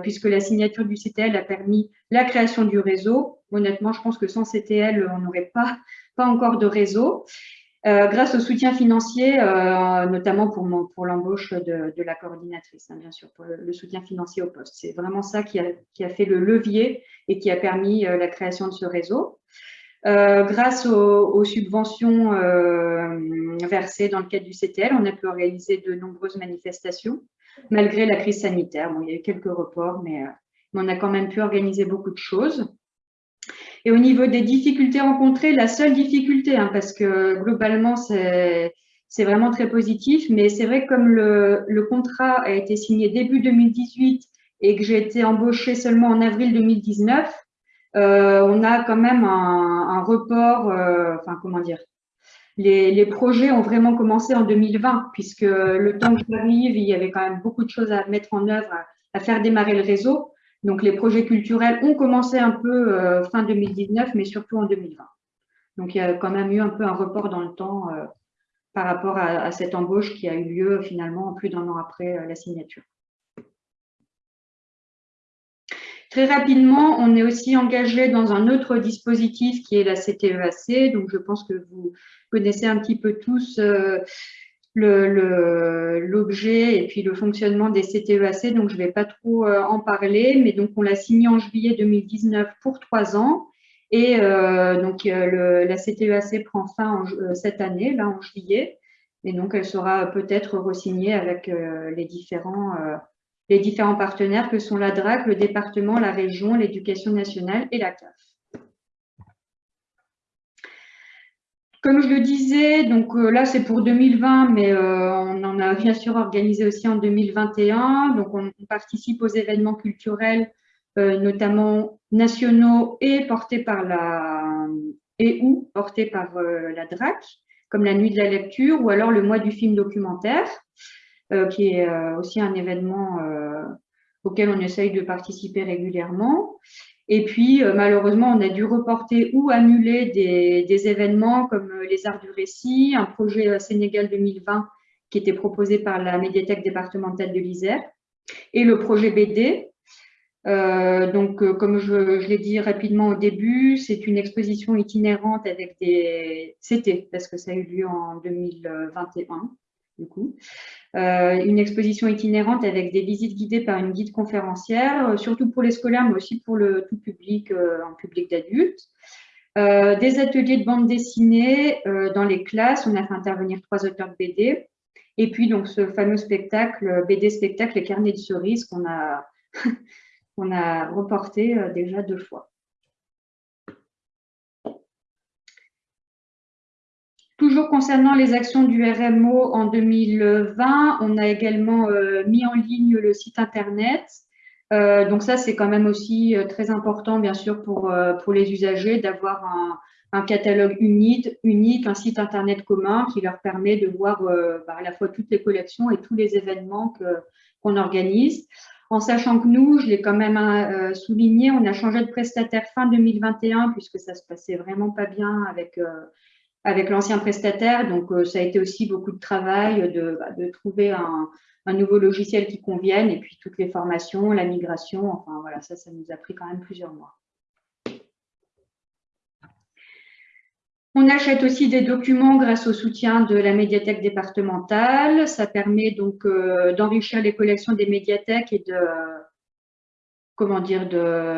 puisque la signature du CTL a permis la création du réseau, Honnêtement, je pense que sans CTL, on n'aurait pas encore de réseau. Euh, grâce au soutien financier, euh, notamment pour, l'embauche de, la coordinatrice, hein, bien sûr, pour le, soutien financier au poste. C'est vraiment ça qui a, fait le levier et qui a permis euh, la création de ce réseau. Grâce aux, subventions versées dans le cadre du CTL, on a pu organiser de nombreuses manifestations, malgré la crise sanitaire. Bon, il y a eu quelques reports, mais on a quand même pu organiser beaucoup de choses. Et au niveau des difficultés rencontrées, la seule difficulté, hein, parce que globalement, c'est vraiment très positif, mais c'est vrai que comme le, contrat a été signé début 2018 et que j'ai été embauchée seulement en avril 2019, euh, on a quand même un, report, euh, enfin comment dire, les, projets ont vraiment commencé en 2020, puisque le temps que j'arrive, il y avait quand même beaucoup de choses à mettre en œuvre, à faire démarrer le réseau. Donc, les projets culturels ont commencé un peu euh, fin 2019, mais surtout en 2020. Donc, il y a quand même eu un peu un report dans le temps euh, par rapport à, cette embauche qui a eu lieu finalement plus d'un an après la signature. Très rapidement, on est aussi engagé dans un autre dispositif qui est la CTEAC. E Donc, je pense que vous connaissez un petit peu tous l'objet et puis le fonctionnement des CTEAC, e donc je ne vais pas trop euh, en parler, mais donc on l'a signé en juillet 2019 pour trois ans. Et euh, donc euh, la CTEAC e prend fin cette année, là en juillet, et donc elle sera peut-être re-signée avec les, différents, les différents partenaires que sont la DRAC, le département, la région, l'éducation nationale et la CAF. Comme je le disais, donc euh, là c'est pour 2020, mais euh, on en a bien sûr organisé aussi en 2021. Donc on, participe aux événements culturels, euh, notamment nationaux et portés par la et ou portés par la DRAC, comme la nuit de la lecture ou alors le mois du film documentaire, qui est aussi un événement auquel on essaye de participer régulièrement. Et puis, euh, malheureusement, on a dû reporter ou annuler des, événements comme euh, les Arts du Récit, un projet euh, Sénégal 2020 qui était proposé par la médiathèque départementale de l'Isère, et le projet BD. donc, comme je, je l'ai dit rapidement au début, c'est une exposition itinérante avec des... C'était, parce que ça a eu lieu en 2021, Euh, une exposition itinérante avec des visites guidées par une guide conférencière, euh, surtout pour les scolaires, mais aussi pour le tout public, euh, en public d'adultes. des ateliers de bande dessinée dans les classes, on a fait intervenir trois auteurs de BD, et puis donc ce fameux spectacle, BD spectacle, les carnets de cerises qu'on a reporté déjà deux fois. Concernant les actions du RMO en 2020, on a également euh, mis en ligne le site internet. Euh, donc ça, c'est quand même aussi euh, très important, bien sûr, pour, pour les usagers d'avoir un, catalogue unique, unique, un site internet commun qui leur permet de voir bah, à la fois toutes les collections et tous les événements qu'on organise. En sachant que nous, je l'ai quand même souligné, on a changé de prestataire fin 2021 puisque ça se passait vraiment pas bien avec avec l'ancien prestataire. Donc, euh, ça a été aussi beaucoup de travail de, bah, trouver un, nouveau logiciel qui convienne et puis toutes les formations, la migration. Enfin, voilà, ça, ça nous a pris quand même plusieurs mois. On achète aussi des documents grâce au soutien de la médiathèque départementale. Ça permet donc euh, d'enrichir les collections des médiathèques et de, comment dire,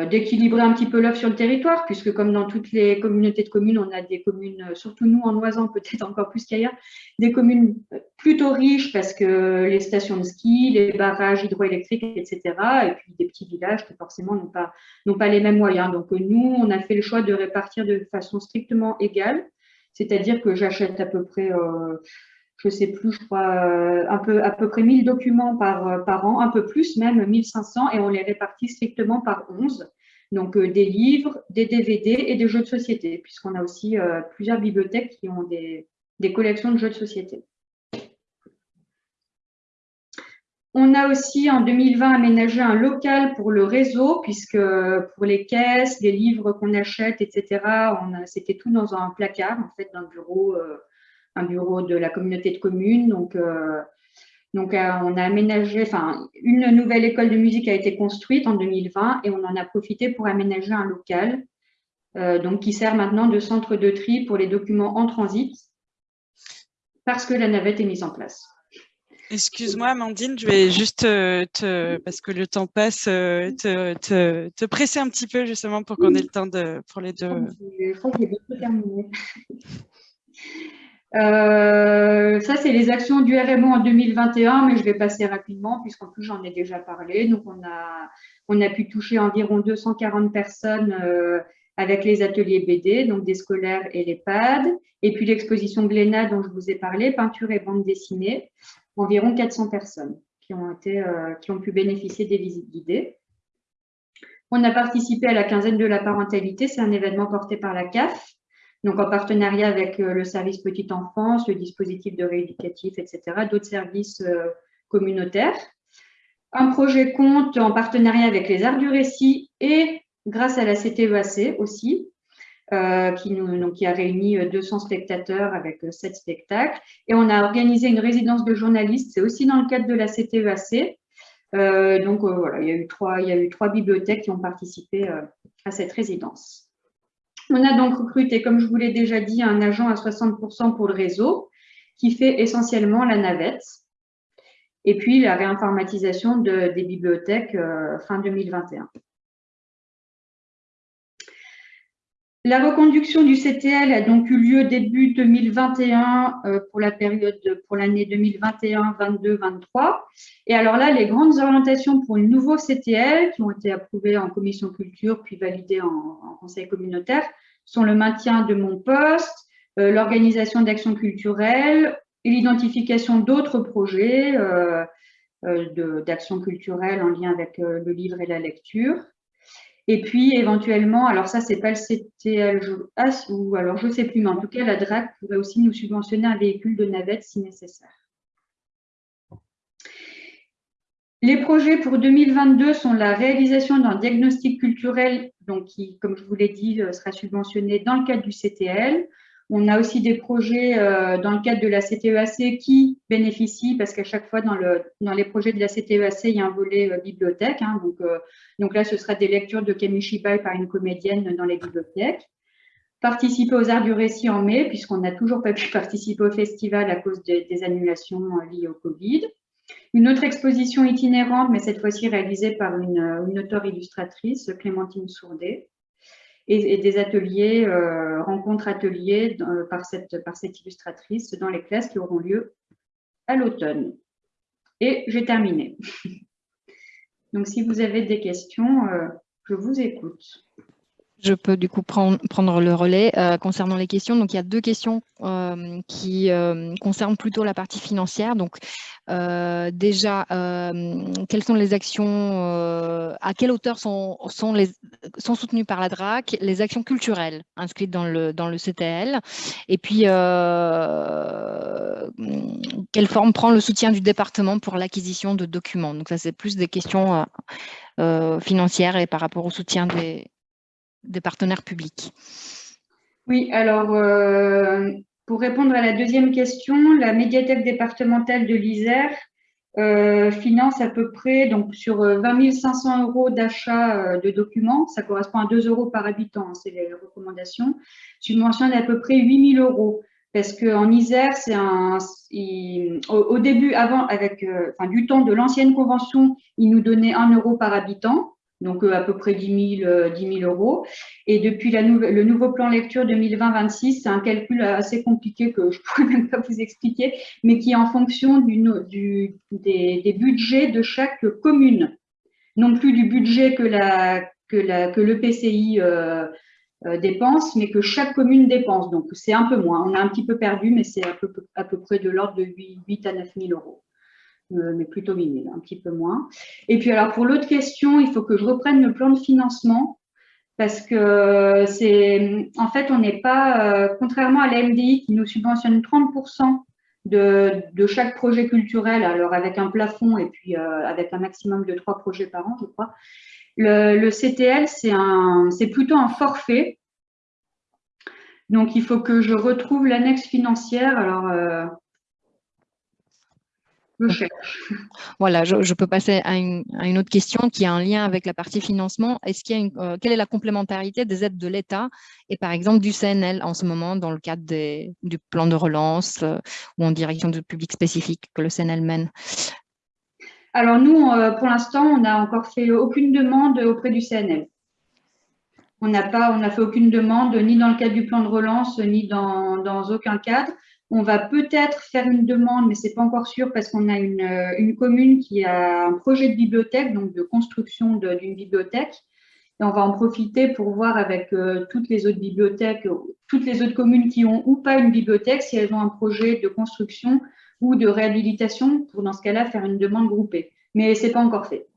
d'équilibrer un petit peu l'offre sur le territoire, puisque comme dans toutes les communautés de communes, on a des communes, surtout nous en Oisan, peut-être encore plus qu'ailleurs, des communes plutôt riches parce que les stations de ski, les barrages hydroélectriques, etc. Et puis des petits villages qui forcément n'ont pas, pas les mêmes moyens. Donc nous, on a fait le choix de répartir de façon strictement égale, c'est-à-dire que j'achète à peu près... Euh, je sais plus, je crois, euh, à peu près 1000 documents par, euh, par an, un peu plus même, 1500, et on les répartit strictement par 11. Donc, euh, des livres, des DVD et des jeux de société, puisqu'on a aussi plusieurs bibliothèques qui ont des, des, collections de jeux de société. On a aussi en 2020 aménagé un local pour le réseau, puisque pour les caisses, les livres qu'on achète, etc., c'était tout dans un placard, en fait, le bureau un bureau de la communauté de communes. Donc, euh, donc euh, on a aménagé, enfin, une nouvelle école de musique a été construite en 2020 et on en a profité pour aménager un local euh, donc qui sert maintenant de centre de tri pour les documents en transit parce que la navette est mise en place. Excuse-moi, Amandine, je vais juste, te, parce que le temps passe, te, te, presser un petit peu justement pour qu'on ait le temps de, pour les deux. Je crois qu'il est bientôt terminé. Euh, ça, c'est les actions du RMO en 2021, mais je vais passer rapidement puisqu'en plus, j'en ai déjà parlé. Donc, on a, on a pu toucher environ 240 personnes euh, avec les ateliers BD, donc des scolaires et les PAD. Et puis, l'exposition Glénat dont je vous ai parlé, peinture et bande dessinée, environ 400 personnes qui ont, été, euh, qui ont pu bénéficier des visites guidées. On a participé à la quinzaine de la parentalité, c'est un événement porté par la CAF donc en partenariat avec euh, le service petite enfance, le dispositif de rééducatif, etc., d'autres services euh, communautaires. Un projet compte en partenariat avec les Arts du Récit et grâce à la CTEAC aussi. qui, nous, qui a réuni 200 spectateurs avec 7 spectacles. Et on a organisé une résidence de journalistes, c'est aussi dans le cadre de la CTEAC. donc voilà, il y a eu trois bibliothèques qui ont participé à cette résidence. On a donc recruté, comme je vous l'ai déjà dit, un agent à 60% pour le réseau qui fait essentiellement la navette. Et puis la réinformatisation des bibliothèques euh, fin 2021. La reconduction du CTL a donc eu lieu début 2021 euh, pour la période pour l'année 2021, 22, 23. Et alors là, les grandes orientations pour le nouveau CTL qui ont été approuvées en commission culture puis validées en conseil communautaire sont le maintien de mon poste, euh, l'organisation d'actions culturelles et l'identification d'autres projets euh, d'actions culturelles en lien avec le livre et la lecture. Et puis, éventuellement, alors ça, c'est pas le CTL, ou alors je sais plus, mais en tout cas, la DRAC pourrait aussi nous subventionner un véhicule de navette si nécessaire. Les projets pour 2022 sont la réalisation d'un diagnostic culturel, donc qui, comme je vous l'ai dit, euh, sera subventionné dans le cadre du CTL. On a aussi des projets euh, dans le cadre de la CTEAC e qui bénéficient, parce qu'à chaque fois dans, le, dans, les projets de la CTEAC, e il y a un volet euh, bibliothèque. Hein, donc, donc là, ce sera des lectures de Shibai par une comédienne dans les bibliothèques. Participer aux Arts du Récit en mai, puisqu'on n'a toujours pas pu participer au festival à cause des annulations liées au Covid. Une autre exposition itinérante, mais cette fois-ci réalisée par une, une auteure illustratrice, Clémentine Sourdet, et, des ateliers, euh, rencontres ateliers par, cette, par cette illustratrice dans les classes qui auront lieu à l'automne. Et j'ai terminé. Donc, si vous avez des questions, euh, je vous écoute. Je peux du coup prendre, le relais euh, concernant les questions. Donc, il y a deux questions euh, qui euh, concernent plutôt la partie financière. Donc, déjà, quelles sont les actions, à quelle hauteur sont, sont soutenues par la DRAC, les actions culturelles inscrites dans le, dans le CTL, et puis quelle forme prend le soutien du département pour l'acquisition de documents. Donc, ça, c'est plus des questions financières et par rapport au soutien des, des partenaires publics Oui, alors euh, pour répondre à la deuxième question, la médiathèque départementale de l'Isère euh, finance à peu près, donc sur 20 euh, 500 euros d'achat de documents, ça correspond à 2 euros par habitant, hein, c'est les recommandations, subventionne à peu près 8 000 euros. Parce qu'en Isère, au, début, avant, avec, du temps de l'ancienne convention, ils nous donnaient 1 euro par habitant donc euh, à peu près 10 000, euh, euros. Et depuis le nouveau plan lecture 2020-26, c'est un calcul assez compliqué que je ne pourrais même pas vous expliquer, mais qui est en fonction des, budgets de chaque commune, non plus du budget que, le PCI euh, dépense, mais que chaque commune dépense. Donc c'est un peu moins. On a un petit peu perdu, mais c'est à peu, près de l'ordre de 8, 8 à 9 000 euros. Euh, mais plutôt 8 un petit peu moins. Et puis alors pour l'autre question, il faut que je reprenne le plan de financement parce que c'est en fait on n'est pas, euh, contrairement à la MDI qui nous subventionne 30% de, de, chaque projet culturel, alors avec un plafond et puis euh, avec un maximum de trois projets par an, je crois. Le, le CTL, c'est plutôt un forfait. Donc, il faut que je retrouve l'annexe financière. Alors, voilà, je, peux passer à une, autre question qui a un lien avec la partie financement. Est-ce qu'il y a euh, quelle est la complémentarité des aides de l'État et par exemple du CNL en ce moment dans le cadre du plan de relance euh, ou en direction de public spécifique que le CNL mène? Alors nous, euh, pour l'instant, on n'a encore fait aucune demande auprès du CNL. On n'a pas, on n'a fait aucune demande ni dans le cadre du plan de relance ni dans, dans aucun cadre. On va peut-être faire une demande, mais c'est pas encore sûr parce qu'on a euh, une, commune qui a un projet de bibliothèque, donc de construction d'une bibliothèque. Et on va en profiter pour voir avec euh, toutes les autres bibliothèques, toutes les autres communes qui ont ou pas une bibliothèque, si elles ont un projet de construction ou de réhabilitation, pour dans ce cas-là faire une demande groupée. Mais c'est pas encore fait.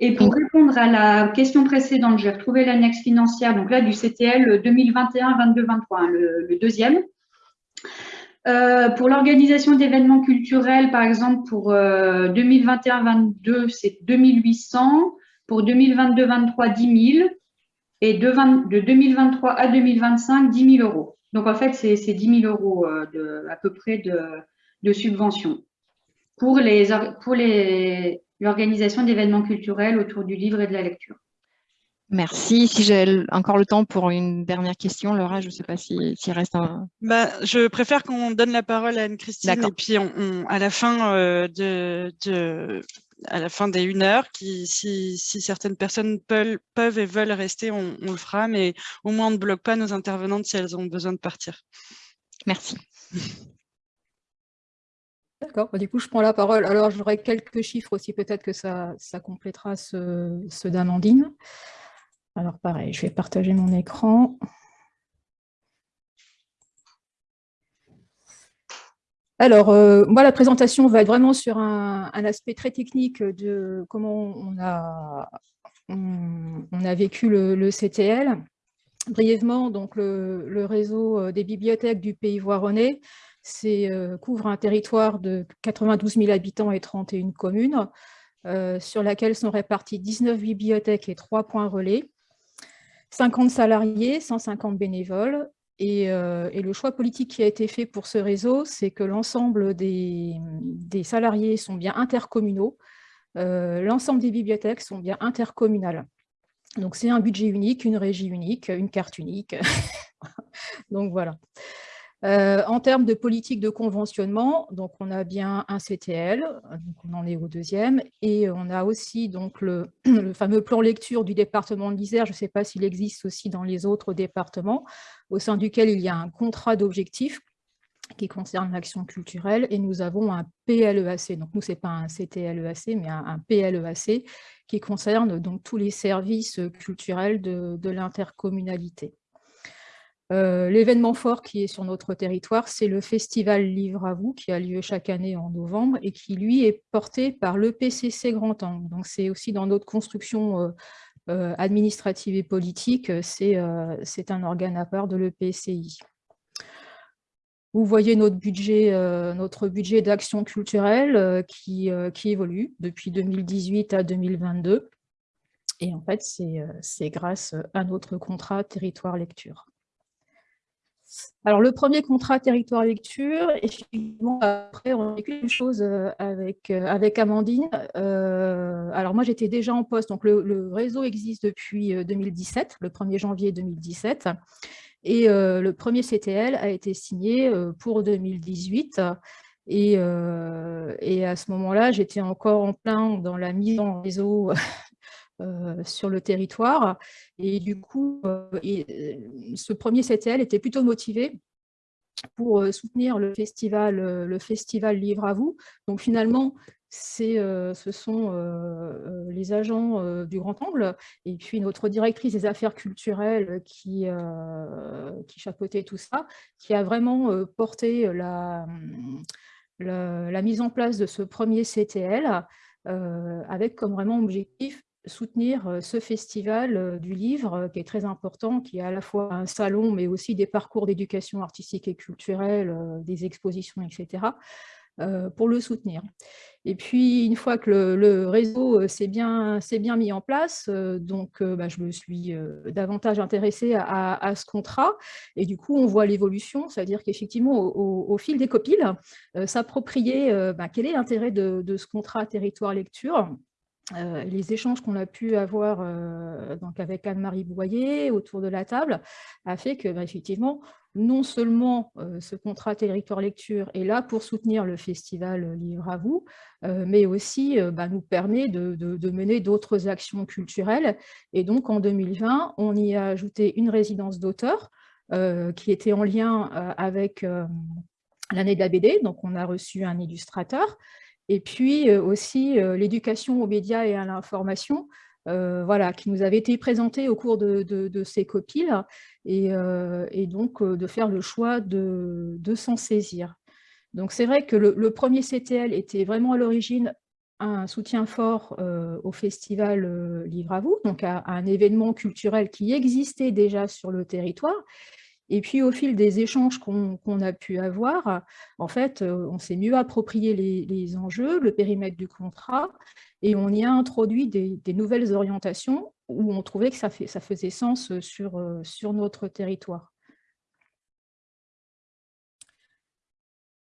Et pour répondre à la question précédente, j'ai retrouvé l'annexe financière, donc là du CTL 2021-22-23, le, deuxième. Euh, pour l'organisation d'événements culturels, par exemple, pour 2021-22, euh, c'est 2800. Pour 2022-23, 10 000. et de, 2023 à 2025, 10 000 euros. Donc, en fait, c'est 10 000 euros de, à peu près de, de subventions pour l'organisation d'événements culturels autour du livre et de la lecture. Merci. Si j'ai encore le temps pour une dernière question, Laura, je ne sais pas s'il reste un... Bah, je préfère qu'on donne la parole à Anne-Christine et puis on, à, la fin, euh, de, de, à la fin des une heure, qui, si, si, certaines personnes peuvent, peuvent, et veulent rester, on, on, le fera, mais au moins on ne bloque pas nos intervenantes si elles ont besoin de partir. Merci. D'accord, bah, du coup, je prends la parole. Alors, j'aurai quelques chiffres aussi, peut-être que ça, ça complétera ceux, ceux d'Amandine. Alors pareil, je vais partager mon écran. Alors, euh, moi, la présentation va être vraiment sur un, aspect très technique de comment on a, vécu le, CTL. Brièvement, donc le, réseau euh, des bibliothèques du Pays Voironnais euh, couvre un territoire de 92 000 habitants et 31 communes, sur laquelle sont réparties 19 bibliothèques et 3 points relais. 50 salariés, 150 bénévoles. Euh, et, le choix politique qui a été fait pour ce réseau, c'est que l'ensemble des, salariés sont bien intercommunaux, euh, l'ensemble des bibliothèques sont bien intercommunales. Donc c'est un budget unique, une régie unique, une carte unique. Donc voilà. Euh, en termes de politique de conventionnement, donc on a bien un CTL, donc on en est au deuxième, et on a aussi donc le, fameux plan lecture du département de l'Isère, je ne sais pas s'il existe aussi dans les autres départements, au sein duquel il y a un contrat d'objectifs qui concerne l'action culturelle, et nous avons un PLEAC, donc nous, ce n'est pas un CTLEAC, mais un, PLEAC, qui concerne donc tous les services culturels de l'intercommunalité. Euh, l'événement fort qui est sur notre territoire, c'est le festival Livre à vous, qui a lieu chaque année en novembre et qui, lui, est porté par l'EPCC Grand Angle. Donc, c'est aussi dans notre construction euh, euh, administrative et politique, c'est un organe à part de l'EPCI. Vous voyez notre budget, budget d'action culturelle qui, qui évolue depuis 2018 à 2022. Et en fait, c'est grâce à notre contrat territoire lecture. Alors, le premier contrat territoire lecture, effectivement, après, on a fait quelque chose euh, avec, euh, avec Amandine. Euh, alors, moi, j'étais déjà en poste, donc le, réseau existe depuis 2017, le 1er janvier 2017. Et le premier CTL a été signé pour 2018. Et, et à ce moment-là, j'étais encore en plein dans la mise en réseau euh, sur le territoire. Et du coup, euh, euh, ce premier CTL était plutôt motivé pour soutenir le festival, le festival Livre à vous. Donc finalement, ce sont les agents du Grand Angle et puis notre directrice des affaires culturelles qui, qui chapeautait tout ça, qui a vraiment porté la, la, mise en place de ce premier CTL avec comme vraiment objectif soutenir ce festival du livre qui est très important, qui est à la fois un salon, mais aussi des parcours d'éducation artistique et culturelle, des expositions, etc., pour le soutenir. Et puis, une fois que le, réseau s'est bien, mis en place, donc bah, je me suis davantage intéressée à, ce contrat. Et du coup, on voit l'évolution, c'est-à-dire qu'effectivement, au, fil des copiles, s'approprier bah, quel est l'intérêt de, de, ce contrat territoire lecture? Euh, les échanges qu'on a pu avoir euh, donc avec Anne-Marie Boyer autour de la table a fait que, bah, effectivement, non seulement euh, ce contrat territoire lecture est là pour soutenir le festival Livre à vous, mais aussi bah, nous permet de, mener d'autres actions culturelles. Et donc, en 2020, on y a ajouté une résidence d'auteur qui était en lien avec l'année de la BD. Donc, on a reçu un illustrateur et puis euh, aussi euh, l'éducation aux médias et à l'information, euh, voilà, qui nous avait été présentée au cours de, ces copiles, et, donc de faire le choix de, s'en saisir. Donc c'est vrai que le, premier CTL était vraiment à l'origine un soutien fort au festival Livre à vous, donc à, un événement culturel qui existait déjà sur le territoire, Et puis, au fil des échanges qu'on a pu avoir, en fait, on s'est mieux approprié les, enjeux, le périmètre du contrat, et on y a introduit des, nouvelles orientations où on trouvait que ça, faisait sens sur, sur notre territoire.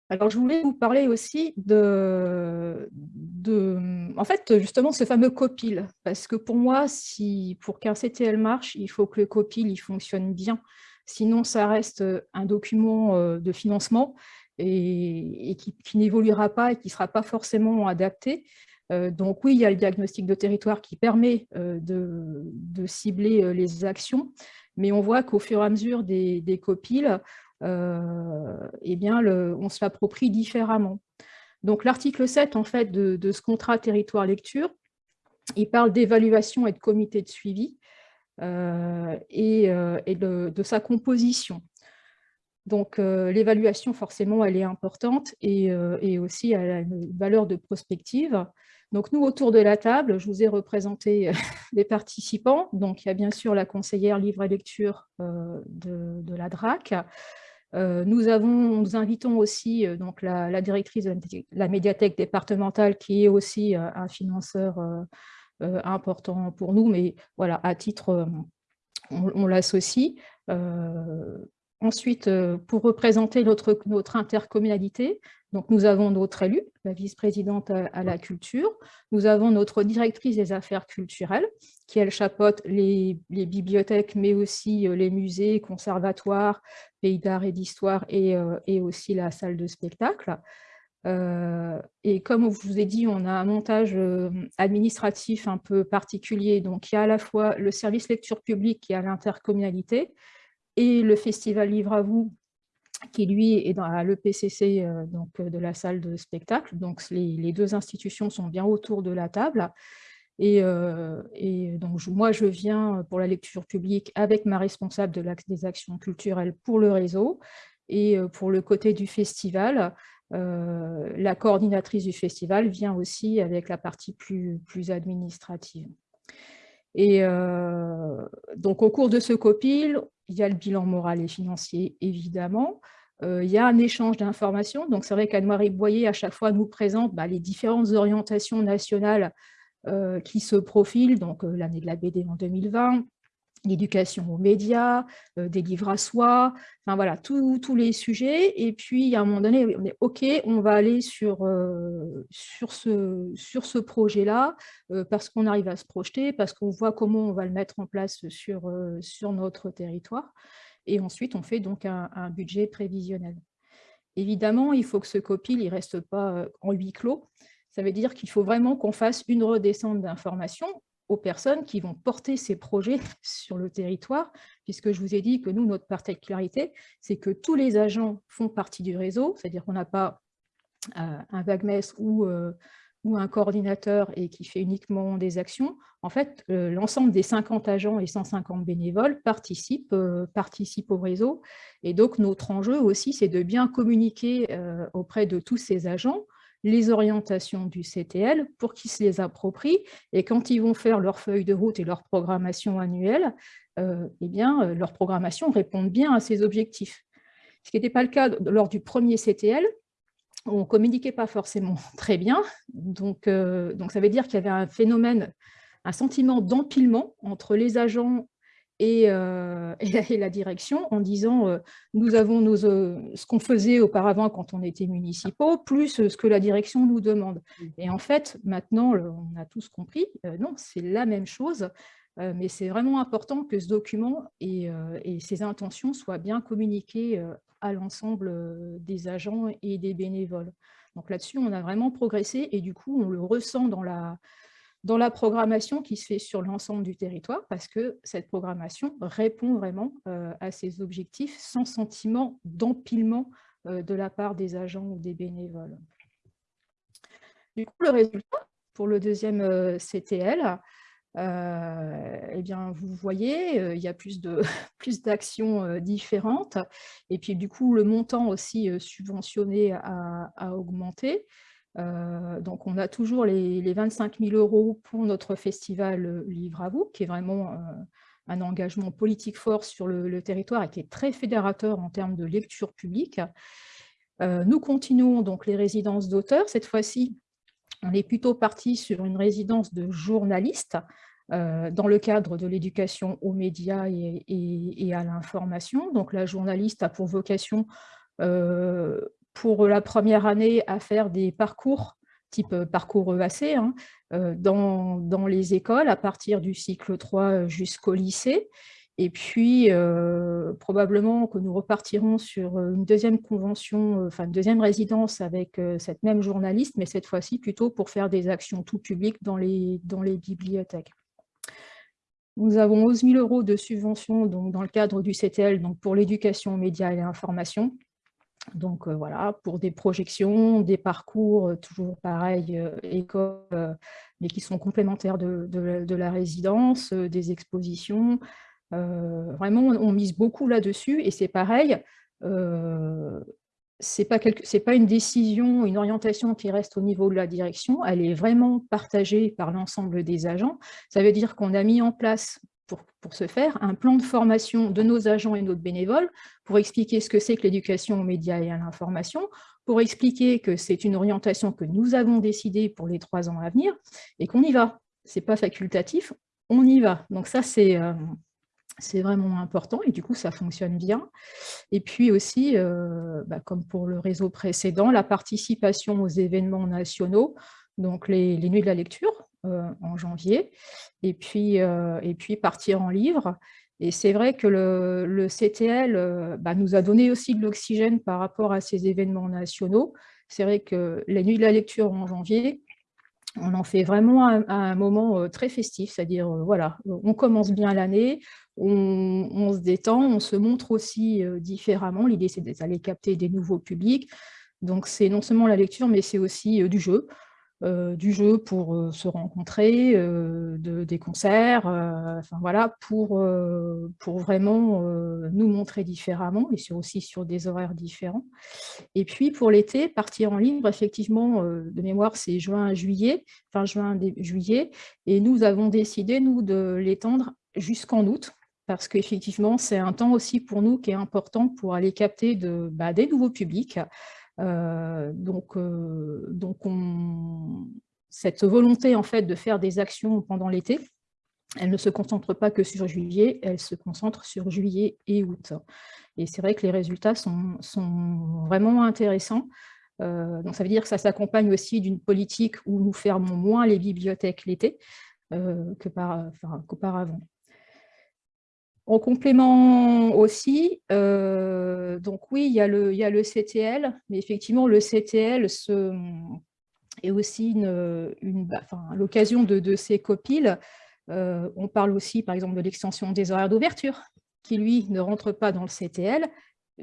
Alors, je voulais vous parler aussi de, de, en fait, justement, ce fameux copil, parce que pour moi, si, pour qu'un CTL marche, il faut que le copil il fonctionne bien. Sinon, ça reste un document euh, de financement et, qui, n'évoluera pas et qui ne sera pas forcément adapté. Euh, donc oui, il y a le diagnostic de territoire qui permet euh, de, cibler les actions, mais on voit qu'au fur et à mesure des, copiles, euh, eh bien, on se l'approprie différemment. Donc l'article 7 en fait, de, ce contrat territoire-lecture, il parle d'évaluation et de comité de suivi euh, et, euh, de, sa composition. Donc l'évaluation, forcément, elle est importante et, aussi elle a une valeur de prospective. Donc nous, autour de la table, je vous ai représenté les participants. Donc il y a bien sûr la conseillère livre et lecture de, la DRAC, euh, nous, avons, nous invitons aussi euh, donc la, directrice de la médiathèque départementale qui est aussi euh, un financeur important pour nous, mais voilà, à titre, on, l'associe. ensuite, pour représenter notre, intercommunalité, donc, nous avons notre élue, la vice-présidente à, la culture. Nous avons notre directrice des affaires culturelles, qui, elle, chapeaute les, bibliothèques, mais aussi les musées, conservatoires, pays d'art et d'histoire euh, et, aussi la salle de spectacle. Euh, et comme je vous ai dit, on a un montage euh, administratif un peu particulier. Donc, il y a à la fois le service lecture publique qui est à l'intercommunalité et le festival Livre à vous qui lui est dans l'EPCC donc de la salle de spectacle. Donc les, deux institutions sont bien autour de la table. Et, donc moi, je viens pour la lecture publique avec ma responsable de des actions culturelles pour le réseau. Et pour le côté du festival, la coordinatrice du festival vient aussi avec la partie plus, administrative. Et donc, au cours de ce copil, il y a le bilan moral et financier, évidemment. il y a un échange d'informations. Donc, c'est vrai qu'Anne-Marie Boyer, à chaque fois, nous présente bah, les différentes orientations nationales euh, qui se profilent, donc euh, l'année de la BD en 2020, l'éducation aux médias, euh, des livres à soi, enfin voilà, tous les sujets. Et puis, à un moment donné, on est OK, on va aller sur, sur ce, sur ce projet-là, parce qu'on arrive à se projeter, parce qu'on voit comment on va le mettre en place sur, sur notre territoire. Et ensuite, on fait donc un, un budget prévisionnel. Évidemment, il faut que ce copil ne reste pas en huis clos. Ça veut dire qu'il faut vraiment qu'on fasse une redescente d'informations aux personnes qui vont porter ces projets sur le territoire, puisque je vous ai dit que nous, notre particularité, c'est que tous les agents font partie du réseau, c'est-à-dire qu'on n'a pas euh, un ou, euh, ou un coordinateur et qui fait uniquement des actions. En fait, euh, l'ensemble des 50 agents et 150 bénévoles participent au réseau. Et donc, notre enjeu aussi, c'est de bien communiquer auprès de tous ces agents les orientations du CTL pour qu'ils se les approprient et quand ils vont faire leur feuille de route et leur programmation annuelle, euh, eh bien, euh, leur programmation répond bien à ces objectifs. Ce qui n'était pas le cas lors du premier CTL, on ne communiquait pas forcément très bien, donc, euh, donc ça veut dire qu'il y avait un phénomène, un sentiment d'empilement entre les agents euh, et, la, direction en disant euh, nous avons nos, euh, ce qu'on faisait auparavant quand on était municipaux, plus ce que la direction nous demande. Et en fait, maintenant, on a tous compris, non, c'est la même chose, mais c'est vraiment important que ce document et, et, ses intentions soient bien communiquées à l'ensemble des agents et des bénévoles. Donc là-dessus, on a vraiment progressé et du coup, on le ressent dans la, dans la programmation qui se fait sur l'ensemble du territoire, parce que cette programmation répond vraiment euh, à ces objectifs sans sentiment d'empilement euh, de la part des agents ou des bénévoles. Du coup, le résultat pour le deuxième euh, CTL, eh bien, vous voyez, il y a plus d'actions plus différentes. Et puis, du coup, le montant aussi subventionné a, a augmenté. Euh, donc, on a toujours les, 25 000 euros pour notre festival euh, Livre à vous, qui est vraiment un engagement politique fort sur le, territoire et qui est très fédérateur en termes de lecture publique. nous continuons donc les résidences d'auteurs. Cette fois-ci, on est plutôt parti sur une résidence de journalistes dans le cadre de l'éducation aux médias et, à l'information. Donc la journaliste a pour vocation, pour la première année, à faire des parcours type parcours EAC, hein, dans, dans, les écoles à partir du cycle 3 jusqu'au lycée. Et puis, probablement que nous repartirons sur une deuxième convention, enfin une deuxième résidence avec cette même journaliste, mais cette fois-ci plutôt pour faire des actions tout public dans les, dans les bibliothèques. Nous avons 11 000 euros de subventions donc, dans le cadre du CTL donc pour l'éducation médias et l'information. Donc voilà, pour des projections, des parcours, toujours pareil, école, mais qui sont complémentaires de, de la résidence, des expositions, euh, vraiment, on, mise beaucoup là-dessus et c'est pareil, euh, ce n'est pas, pas, une décision, une orientation qui reste au niveau de la direction, elle est vraiment partagée par l'ensemble des agents. Ça veut dire qu'on a mis en place, pour, pour, ce faire, un plan de formation de nos agents et nos bénévoles pour expliquer ce que c'est que l'éducation aux médias et à l'information, pour expliquer que c'est une orientation que nous avons décidée pour les trois ans à venir et qu'on y va. Ce n'est pas facultatif, on y va. Donc ça, c'est... Euh, c'est vraiment important et du coup, ça fonctionne bien. Et puis aussi, euh, bah, comme pour le réseau précédent, la participation aux événements nationaux, donc les, Nuits de la lecture en janvier, et puis, euh, et puis partir en livre. Et c'est vrai que le, CTL bah, nous a donné aussi de l'oxygène par rapport à ces événements nationaux. C'est vrai que les Nuits de la lecture en janvier, on en fait vraiment un moment très festif, c'est-à-dire, voilà, on commence bien l'année, on, se détend, on se montre aussi différemment. L'idée, c'est d'aller capter des nouveaux publics. Donc, c'est non seulement la lecture, mais c'est aussi du jeu. Du jeu pour se rencontrer, des concerts, enfin voilà, pour, pour vraiment nous montrer différemment et aussi sur des horaires différents. Et puis pour l'été, partir en ligne, effectivement, de mémoire, c'est juin, juillet, fin juin, juillet, et nous avons décidé, nous, de l'étendre jusqu'en août, parce qu'effectivement, c'est un temps aussi pour nous qui est important pour aller capter de, bah, des nouveaux publics. Euh, donc, euh, donc cette volonté en fait de faire des actions pendant l'été, elle ne se concentre pas que sur juillet, elle se concentre sur juillet et août. Et c'est vrai que les résultats sont, sont vraiment intéressants. Euh, donc ça veut dire que ça s'accompagne aussi d'une politique où nous fermons moins les bibliothèques l'été qu'auparavant. En complément aussi, euh, donc oui, il y, a le, il y, a le, CTL, mais effectivement, le CTL est aussi l'occasion de, ces copiles. Euh, on parle aussi, par exemple, de l'extension des horaires d'ouverture, qui, lui, ne rentre pas dans le CTL,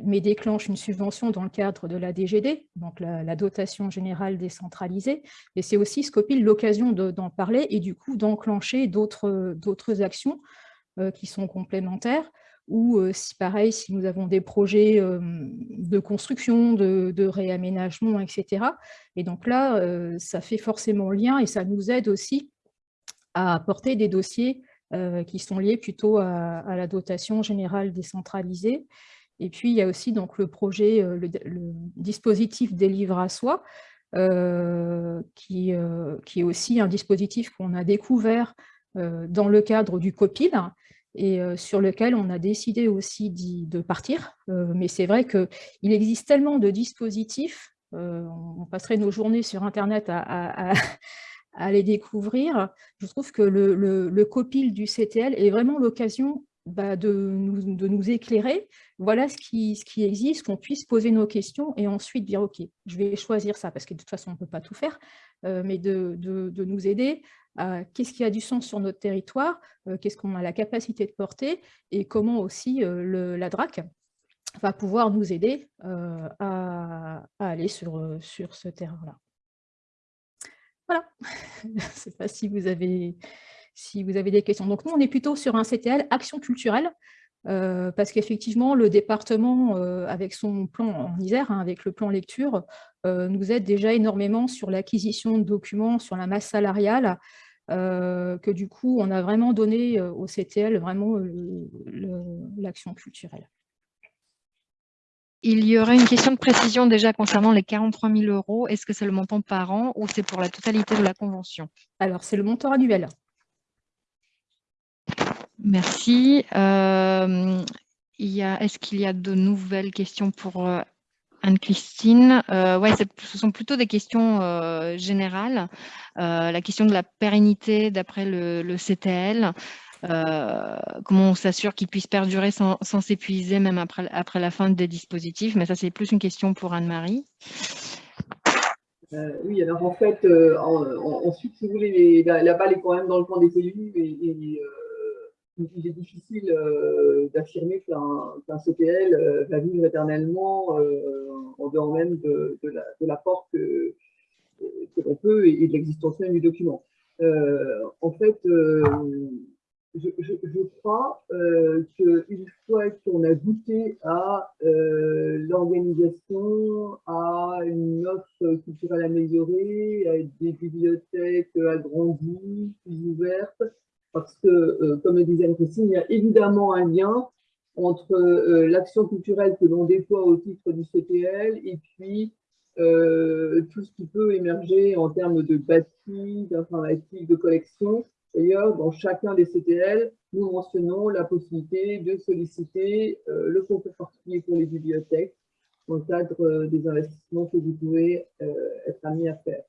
mais déclenche une subvention dans le cadre de la DGD, donc la, dotation générale décentralisée. Et c'est aussi, Scopil, l'occasion d'en parler et du coup d'enclencher d'autres actions euh, qui sont complémentaires, ou euh, si pareil, si nous avons des projets de construction, de, réaménagement, etc. Et donc là, ça fait forcément lien et ça nous aide aussi à apporter des dossiers qui sont liés plutôt à, la dotation générale décentralisée. Et puis, il y a aussi donc, le projet, le, dispositif des livres à soi, qui, qui, est aussi un dispositif qu'on a découvert dans le cadre du COPIL, et sur lequel on a décidé aussi de partir. mais c'est vrai qu'il existe tellement de dispositifs, on passerait nos journées sur Internet à, les découvrir. Je trouve que le, copil du CTL est vraiment l'occasion bah, de, nous, éclairer. Voilà ce qui, existe, qu'on puisse poser nos questions et ensuite dire « Ok, je vais choisir ça », parce que de toute façon, on ne peut pas tout faire, mais de, nous aider qu'est-ce qui a du sens sur notre territoire, euh, qu'est-ce qu'on a la capacité de porter et comment aussi euh, la DRAC va pouvoir nous aider euh, à, aller sur, sur ce terrain-là. Voilà, je ne sais pas si vous, avez, si vous avez des questions. Donc nous, on est plutôt sur un CTL action culturelle, parce qu'effectivement, le département, avec son plan en Isère, hein, avec le plan lecture, nous aide déjà énormément sur l'acquisition de documents, sur la masse salariale, que du coup, on a vraiment donné au CTL vraiment l'action culturelle. Il y aurait une question de précision déjà concernant les 43 000 euros. Est-ce que c'est le montant par an ou c'est pour la totalité de la convention? Alors, c'est le montant annuel. Merci. Euh, est-ce qu'il y a de nouvelles questions pour euh, Anne-Christine euh, Ouais, ce sont plutôt des questions générales. la question de la pérennité d'après le, CTL. comment on s'assure qu'il puisse perdurer sans s'épuiser même après, après la fin des dispositifs. Mais ça, c'est plus une question pour Anne-Marie. oui, alors en fait, ensuite, si vous voulez, la, balle est quand même dans le camp des élus et, il est difficile euh, d'affirmer qu'un CPL euh, va vivre éternellement euh, en dehors même de, l'apport que, l'on peut et, de l'existence même du document. en fait, je, crois qu'une fois qu'on a goûté à l'organisation, à une offre culturelle améliorée, à des bibliothèques agrandies, plus ouvertes, parce que, euh, comme le disait Christine, il y a évidemment un lien entre euh, l'action culturelle que l'on déploie au titre du CPL et puis euh, tout ce qui peut émerger en termes de bâti, d'informatique, de collection. D'ailleurs, dans chacun des CTL, nous mentionnons la possibilité de solliciter le concours particulier pour les bibliothèques dans le cadre des investissements que vous pouvez être amenés à faire.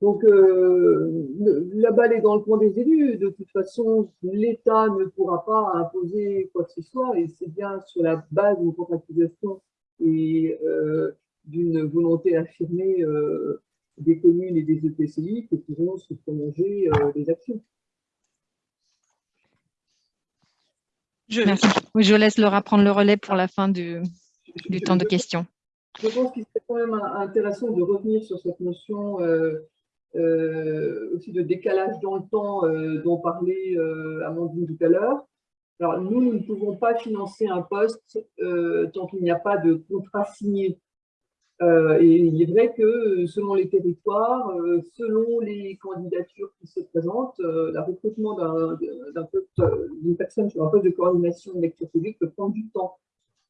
Donc, euh, la balle est dans le coin des élus. De toute façon, l'État ne pourra pas imposer quoi que ce soit et c'est bien sur la base d'une contractualisation et euh, d'une volonté affirmée euh, des communes et des EPCI que pourront se prolonger les actions. Je, je laisse Laura prendre le relais pour la fin du, du temps de questions. Je pense qu'il serait quand même intéressant de revenir sur cette notion euh, aussi de décalage dans le temps euh, dont parlait euh, Amandine tout à l'heure. Alors, nous, nous ne pouvons pas financer un poste tant qu'il n'y a pas de contrat signé. et il est vrai que selon les territoires, selon les candidatures qui se présentent, le recrutement d'une personne sur un poste de coordination de lecture publique peut prendre du temps.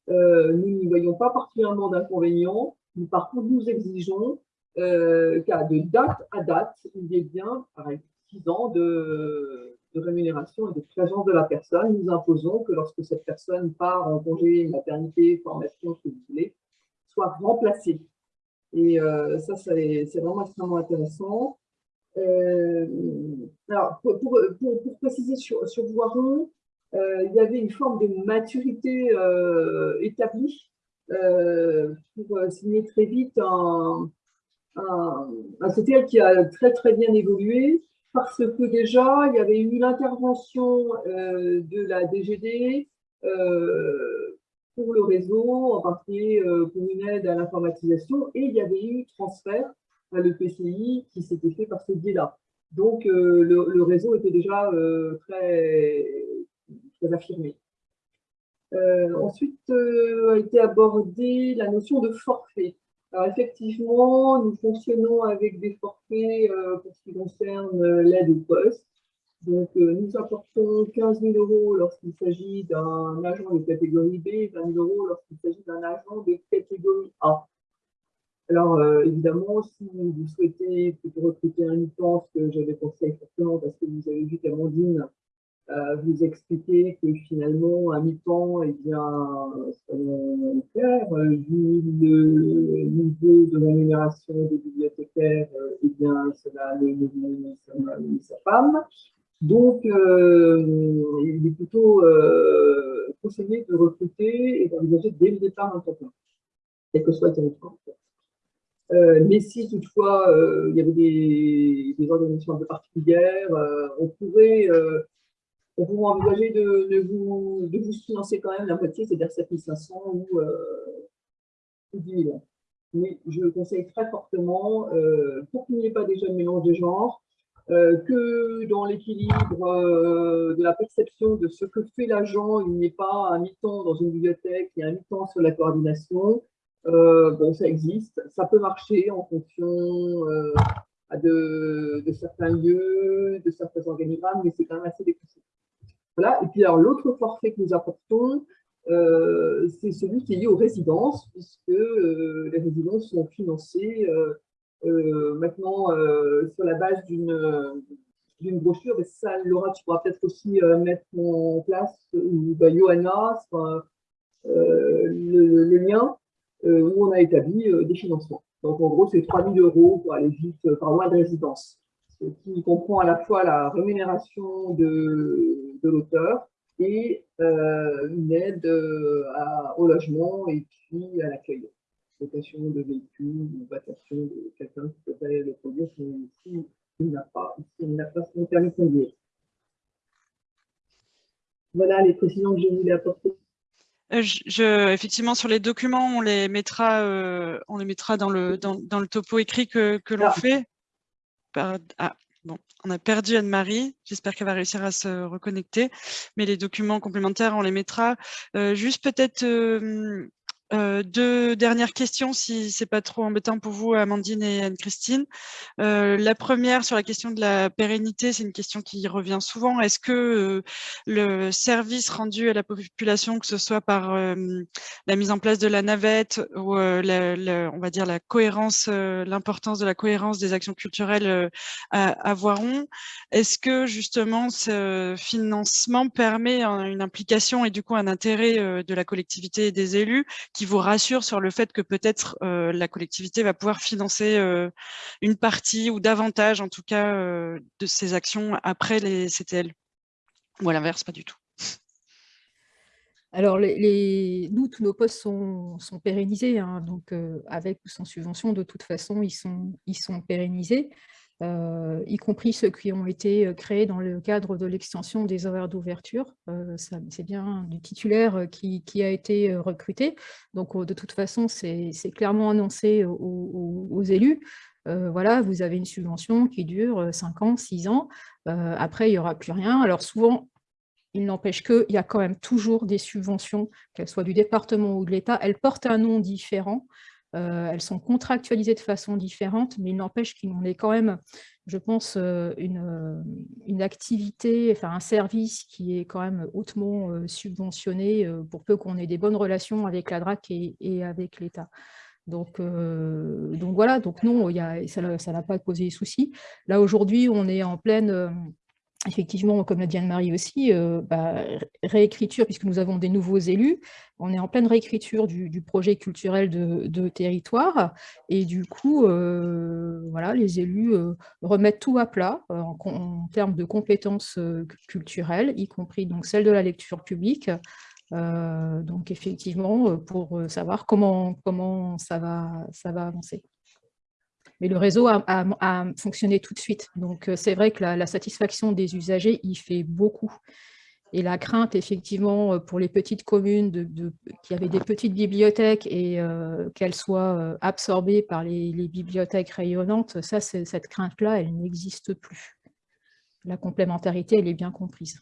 nous n'y voyons pas particulièrement d'inconvénients. Par contre, nous exigeons euh, de date à date, il est bien, par 6 ans de, rémunération et de présence de la personne. Nous imposons que lorsque cette personne part en congé, maternité, formation, ce que vous voulez, soit remplacée. Et euh, ça, c'est vraiment extrêmement intéressant. Euh, alors, pour, préciser sur, sur Voiron, il y avait une forme de maturité établie pour signer très vite un, un, CTL qui a très très bien évolué parce que déjà, il y avait eu l'intervention euh, de la DGD euh, pour le réseau, en particulier euh, pour une aide à l'informatisation, et il y avait eu transfert à l'EPCI qui s'était fait par ce biais-là. Donc, le, réseau était déjà très affirmé. ensuite, a été abordée la notion de forfait. Alors effectivement, nous fonctionnons avec des forfaits euh, pour ce qui concerne euh, l'aide au poste. Donc, euh, nous apportons 15 000 euros lorsqu'il s'agit d'un agent de catégorie B et 20 000 euros lorsqu'il s'agit d'un agent de catégorie A. Alors, évidemment, si vous souhaitez recruter un mi-temps, ce que j'avais pensé fortement parce que vous avez vu qu'Amandine vous expliquer que finalement, à mi-temps, eh bien, selon faire, vu le niveau de rémunération des bibliothécaires, eh bien, cela a mis sa femme. Donc, euh, il est plutôt euh, conseillé de recruter et d'envisager dès le départ un temps plein, quel que soit le territoire. Euh, mais si toutefois il y avait des, des, organisations un peu particulières, on pourrait on pourrait envisager de, vous, de vous financer quand même la moitié, c'est-à-dire 7500 ou, euh, 10 000. Mais je conseille très fortement, euh, pour qu'il n'y ait pas déjà de mélange de genre, euh, que dans l'équilibre euh, de la perception de ce que fait l'agent, il n'y ait pas un mi-temps dans une bibliothèque et un mi-temps sur la coordination. bon, ça existe, ça peut marcher en fonction de, certains lieux, de certains organigrammes, mais c'est quand même assez décousu. Voilà. Et puis alors l'autre forfait que nous apportons, euh, c'est celui qui est lié aux résidences, puisque euh, les résidences sont financées euh, maintenant sur la base d'une brochure, et ça, Laura, tu pourras peut-être aussi mettre en place, ou bah, Johanna, le, lien où on a établi des financements. Donc en gros, c'est 3 000 euros pour aller vite par mois de résidence, ce qui comprend à la fois la rémunération de, de l'auteur, et euh, une aide euh, au logement et puis à l'accueil. Location de véhicules ou vacation de quelqu'un qui peut le produire s'il n'a pas, pas son permis de conduire. Voilà les précisions que je voulais apporter. Euh, je, effectivement, sur les documents, on les mettra, on les mettra dans le, dans, dans le topo écrit que, que l'on ah. fait. Ah, Bon, on a perdu Anne-Marie. J'espère qu'elle va réussir à se reconnecter. Mais les documents complémentaires, on les mettra. Euh, juste peut-être euh, euh, deux dernières questions, si c'est pas trop embêtant pour vous, Amandine et Anne-Christine. Euh, la première, sur la question de la pérennité, c'est une question qui revient souvent. Est-ce que euh, le service rendu à la population, que ce soit par la mise en place de la navette ou on va dire la cohérence, l'importance de la cohérence des actions culturelles à, à Voiron, est-ce que justement ce financement permet une implication et du coup un intérêt de la collectivité et des élus qui vous rassure sur le fait que peut-être euh, la collectivité va pouvoir financer euh, une partie ou davantage, en tout cas, euh, de ces actions après les CTL Ou à l'inverse, pas du tout alors, les, nous, tous nos postes sont, pérennisés, hein, donc avec ou sans subvention, de toute façon, ils sont, ils sont pérennisés. Euh, y compris ceux qui ont été euh, créés dans le cadre de l'extension des horaires d'ouverture. Euh, c'est bien du titulaire qui, a été recruté. Donc, de toute façon, c'est clairement annoncé aux, élus. voilà, vous avez une subvention qui dure 5 ans, 6 ans. après, il n'y aura plus rien. Alors, souvent, il n'empêche qu'il y a quand même toujours des subventions, qu'elles soient du département ou de l'État. Elles portent un nom différent. Euh, elles sont contractualisées de façon différente, mais il n'empêche qu'il en est quand même, je pense, euh, euh, une, activité, enfin un service qui est quand même hautement subventionné pour peu qu'on ait des bonnes relations avec la DRAC et, avec l'État. Donc, donc voilà, donc non, ça n'a pas posé de soucis. Là, aujourd'hui, on est en pleine effectivement, comme l'a dit Anne-Marie aussi, euh, bah, réécriture, puisque nous avons des nouveaux élus, on est en pleine réécriture du, projet culturel de, territoire, et du coup, euh, voilà, les élus euh, remettent tout à plat en, termes de compétences culturelles, y compris donc celle de la lecture publique, donc effectivement, pour savoir comment, comment ça, va, ça va avancer. Mais le réseau a, fonctionné tout de suite. Donc, euh, c'est vrai que la, satisfaction des usagers, il fait beaucoup. Et la crainte, effectivement, euh, pour les petites communes qui avaient des petites bibliothèques et euh, qu'elles soient absorbées par les, les bibliothèques rayonnantes, ça, cette crainte-là, elle n'existe plus. La complémentarité, elle est bien comprise.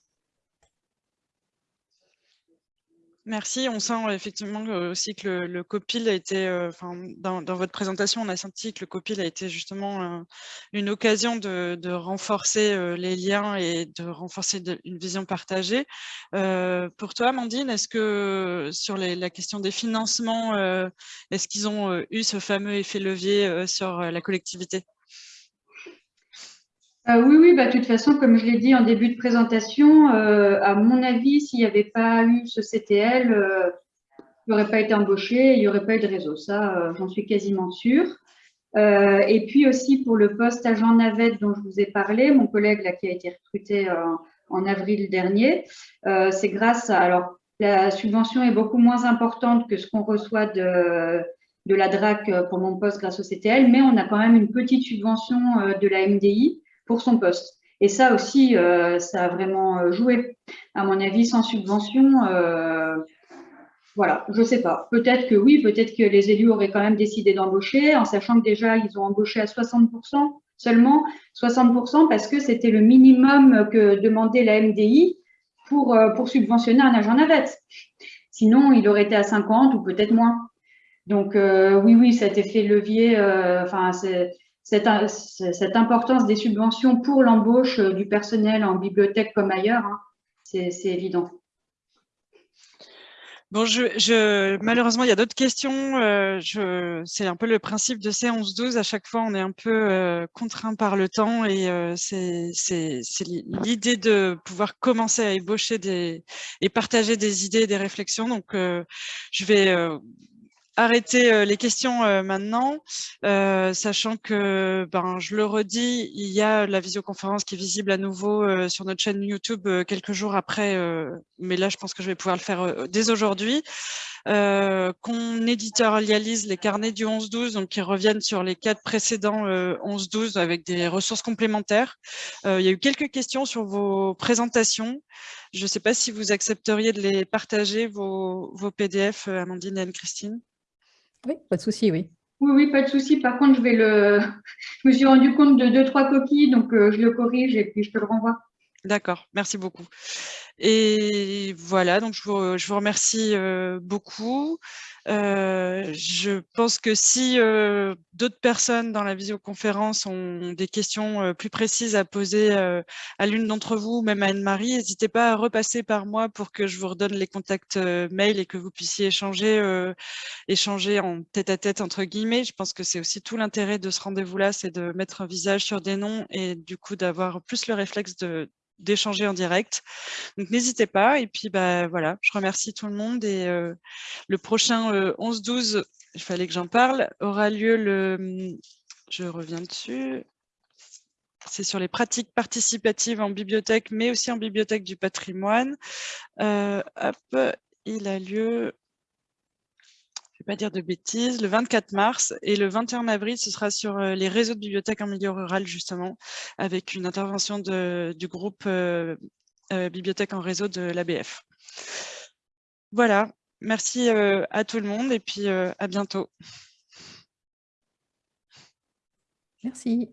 Merci. On sent effectivement aussi que le, copil a été, euh, dans, votre présentation, on a senti que le copil a été justement euh, une occasion de, renforcer euh, les liens et de renforcer une vision partagée. pour toi, Amandine, est-ce que sur la question des financements, est-ce qu'ils ont eu ce fameux effet levier sur la collectivité? Euh, oui, oui, bah, de toute façon, comme je l'ai dit en début de présentation, euh, à mon avis, s'il n'y avait pas eu ce CTL, euh, il n'aurait pas été embauché, il n'y aurait pas eu de réseau. Ça, j'en suis quasiment sûre. et puis aussi pour le poste agent navette dont je vous ai parlé, mon collègue là, qui a été recruté en avril dernier, c'est grâce à… Alors, la subvention est beaucoup moins importante que ce qu'on reçoit de, de la DRAC pour mon poste grâce au CTL, mais on a quand même une petite subvention de la MDI pour son poste. Et ça aussi, euh, ça a vraiment euh, joué. À mon avis, sans subvention, euh, voilà, je sais pas. Peut-être que oui, peut-être que les élus auraient quand même décidé d'embaucher, en sachant que déjà, ils ont embauché à 60% seulement, 60% parce que c'était le minimum que demandait la MDI pour, pour subventionner un agent navette. Sinon, il aurait été à 50 ou peut-être moins. Donc, oui, oui, cet effet levier, enfin, c'est cette, cette, importance des subventions pour l'embauche du personnel en bibliothèque comme ailleurs, hein, c'est évident. Bon, malheureusement, il y a d'autres questions. Euh, c'est un peu le principe de ces 11-12. À chaque fois, on est un peu euh, contraint par le temps et euh, c'est l'idée de pouvoir commencer à ébaucher et partager des idées et des réflexions. Donc, je vais arrêter euh, les questions euh, maintenant, euh, sachant que, ben, je le redis, il y a la visioconférence qui est visible à nouveau sur notre chaîne YouTube quelques jours après, mais là, je pense que je vais pouvoir le faire dès aujourd'hui. qu'on éditorialise les carnets du 11-12, donc qui reviennent sur les quatre précédents 11-12 avec des ressources complémentaires. il y a eu quelques questions sur vos présentations. Je ne sais pas si vous accepteriez de les partager, vos, vos PDF, Amandine et Anne-Christine. Oui, pas de souci, oui. Oui, oui, pas de souci. Par contre, je vais le. Je me suis rendu compte de deux, trois coquilles, donc euh, je le corrige et puis je te le renvoie. D'accord, merci beaucoup. Et voilà, donc je vous, je vous remercie euh, beaucoup. Euh, je pense que si euh, d'autres personnes dans la visioconférence ont des questions euh, plus précises à poser à l'une d'entre vous, même à Anne-Marie, n'hésitez pas à repasser par moi pour que je vous redonne les contacts mail et que vous puissiez échanger, échanger en tête-à-tête entre guillemets. Je pense que c'est aussi tout l'intérêt de ce rendez-vous-là, c'est de mettre un visage sur des noms et du coup d'avoir plus le réflexe de, d'échanger en direct. Donc n'hésitez pas. Et puis bah voilà, je remercie tout le monde. Et euh, le prochain 11-12, euh, il fallait que j'en parle, aura lieu le. Hum, je reviens dessus. C'est sur les pratiques participatives en bibliothèque, mais aussi en bibliothèque du patrimoine. Euh, hop, il a lieu pas dire de bêtises, le 24 mars et le 21 avril, ce sera sur euh, les réseaux de bibliothèques en milieu rural, justement, avec une intervention du groupe euh, euh, Bibliothèque en réseau de l'ABF. Voilà, merci à tout le monde et puis à bientôt. Merci.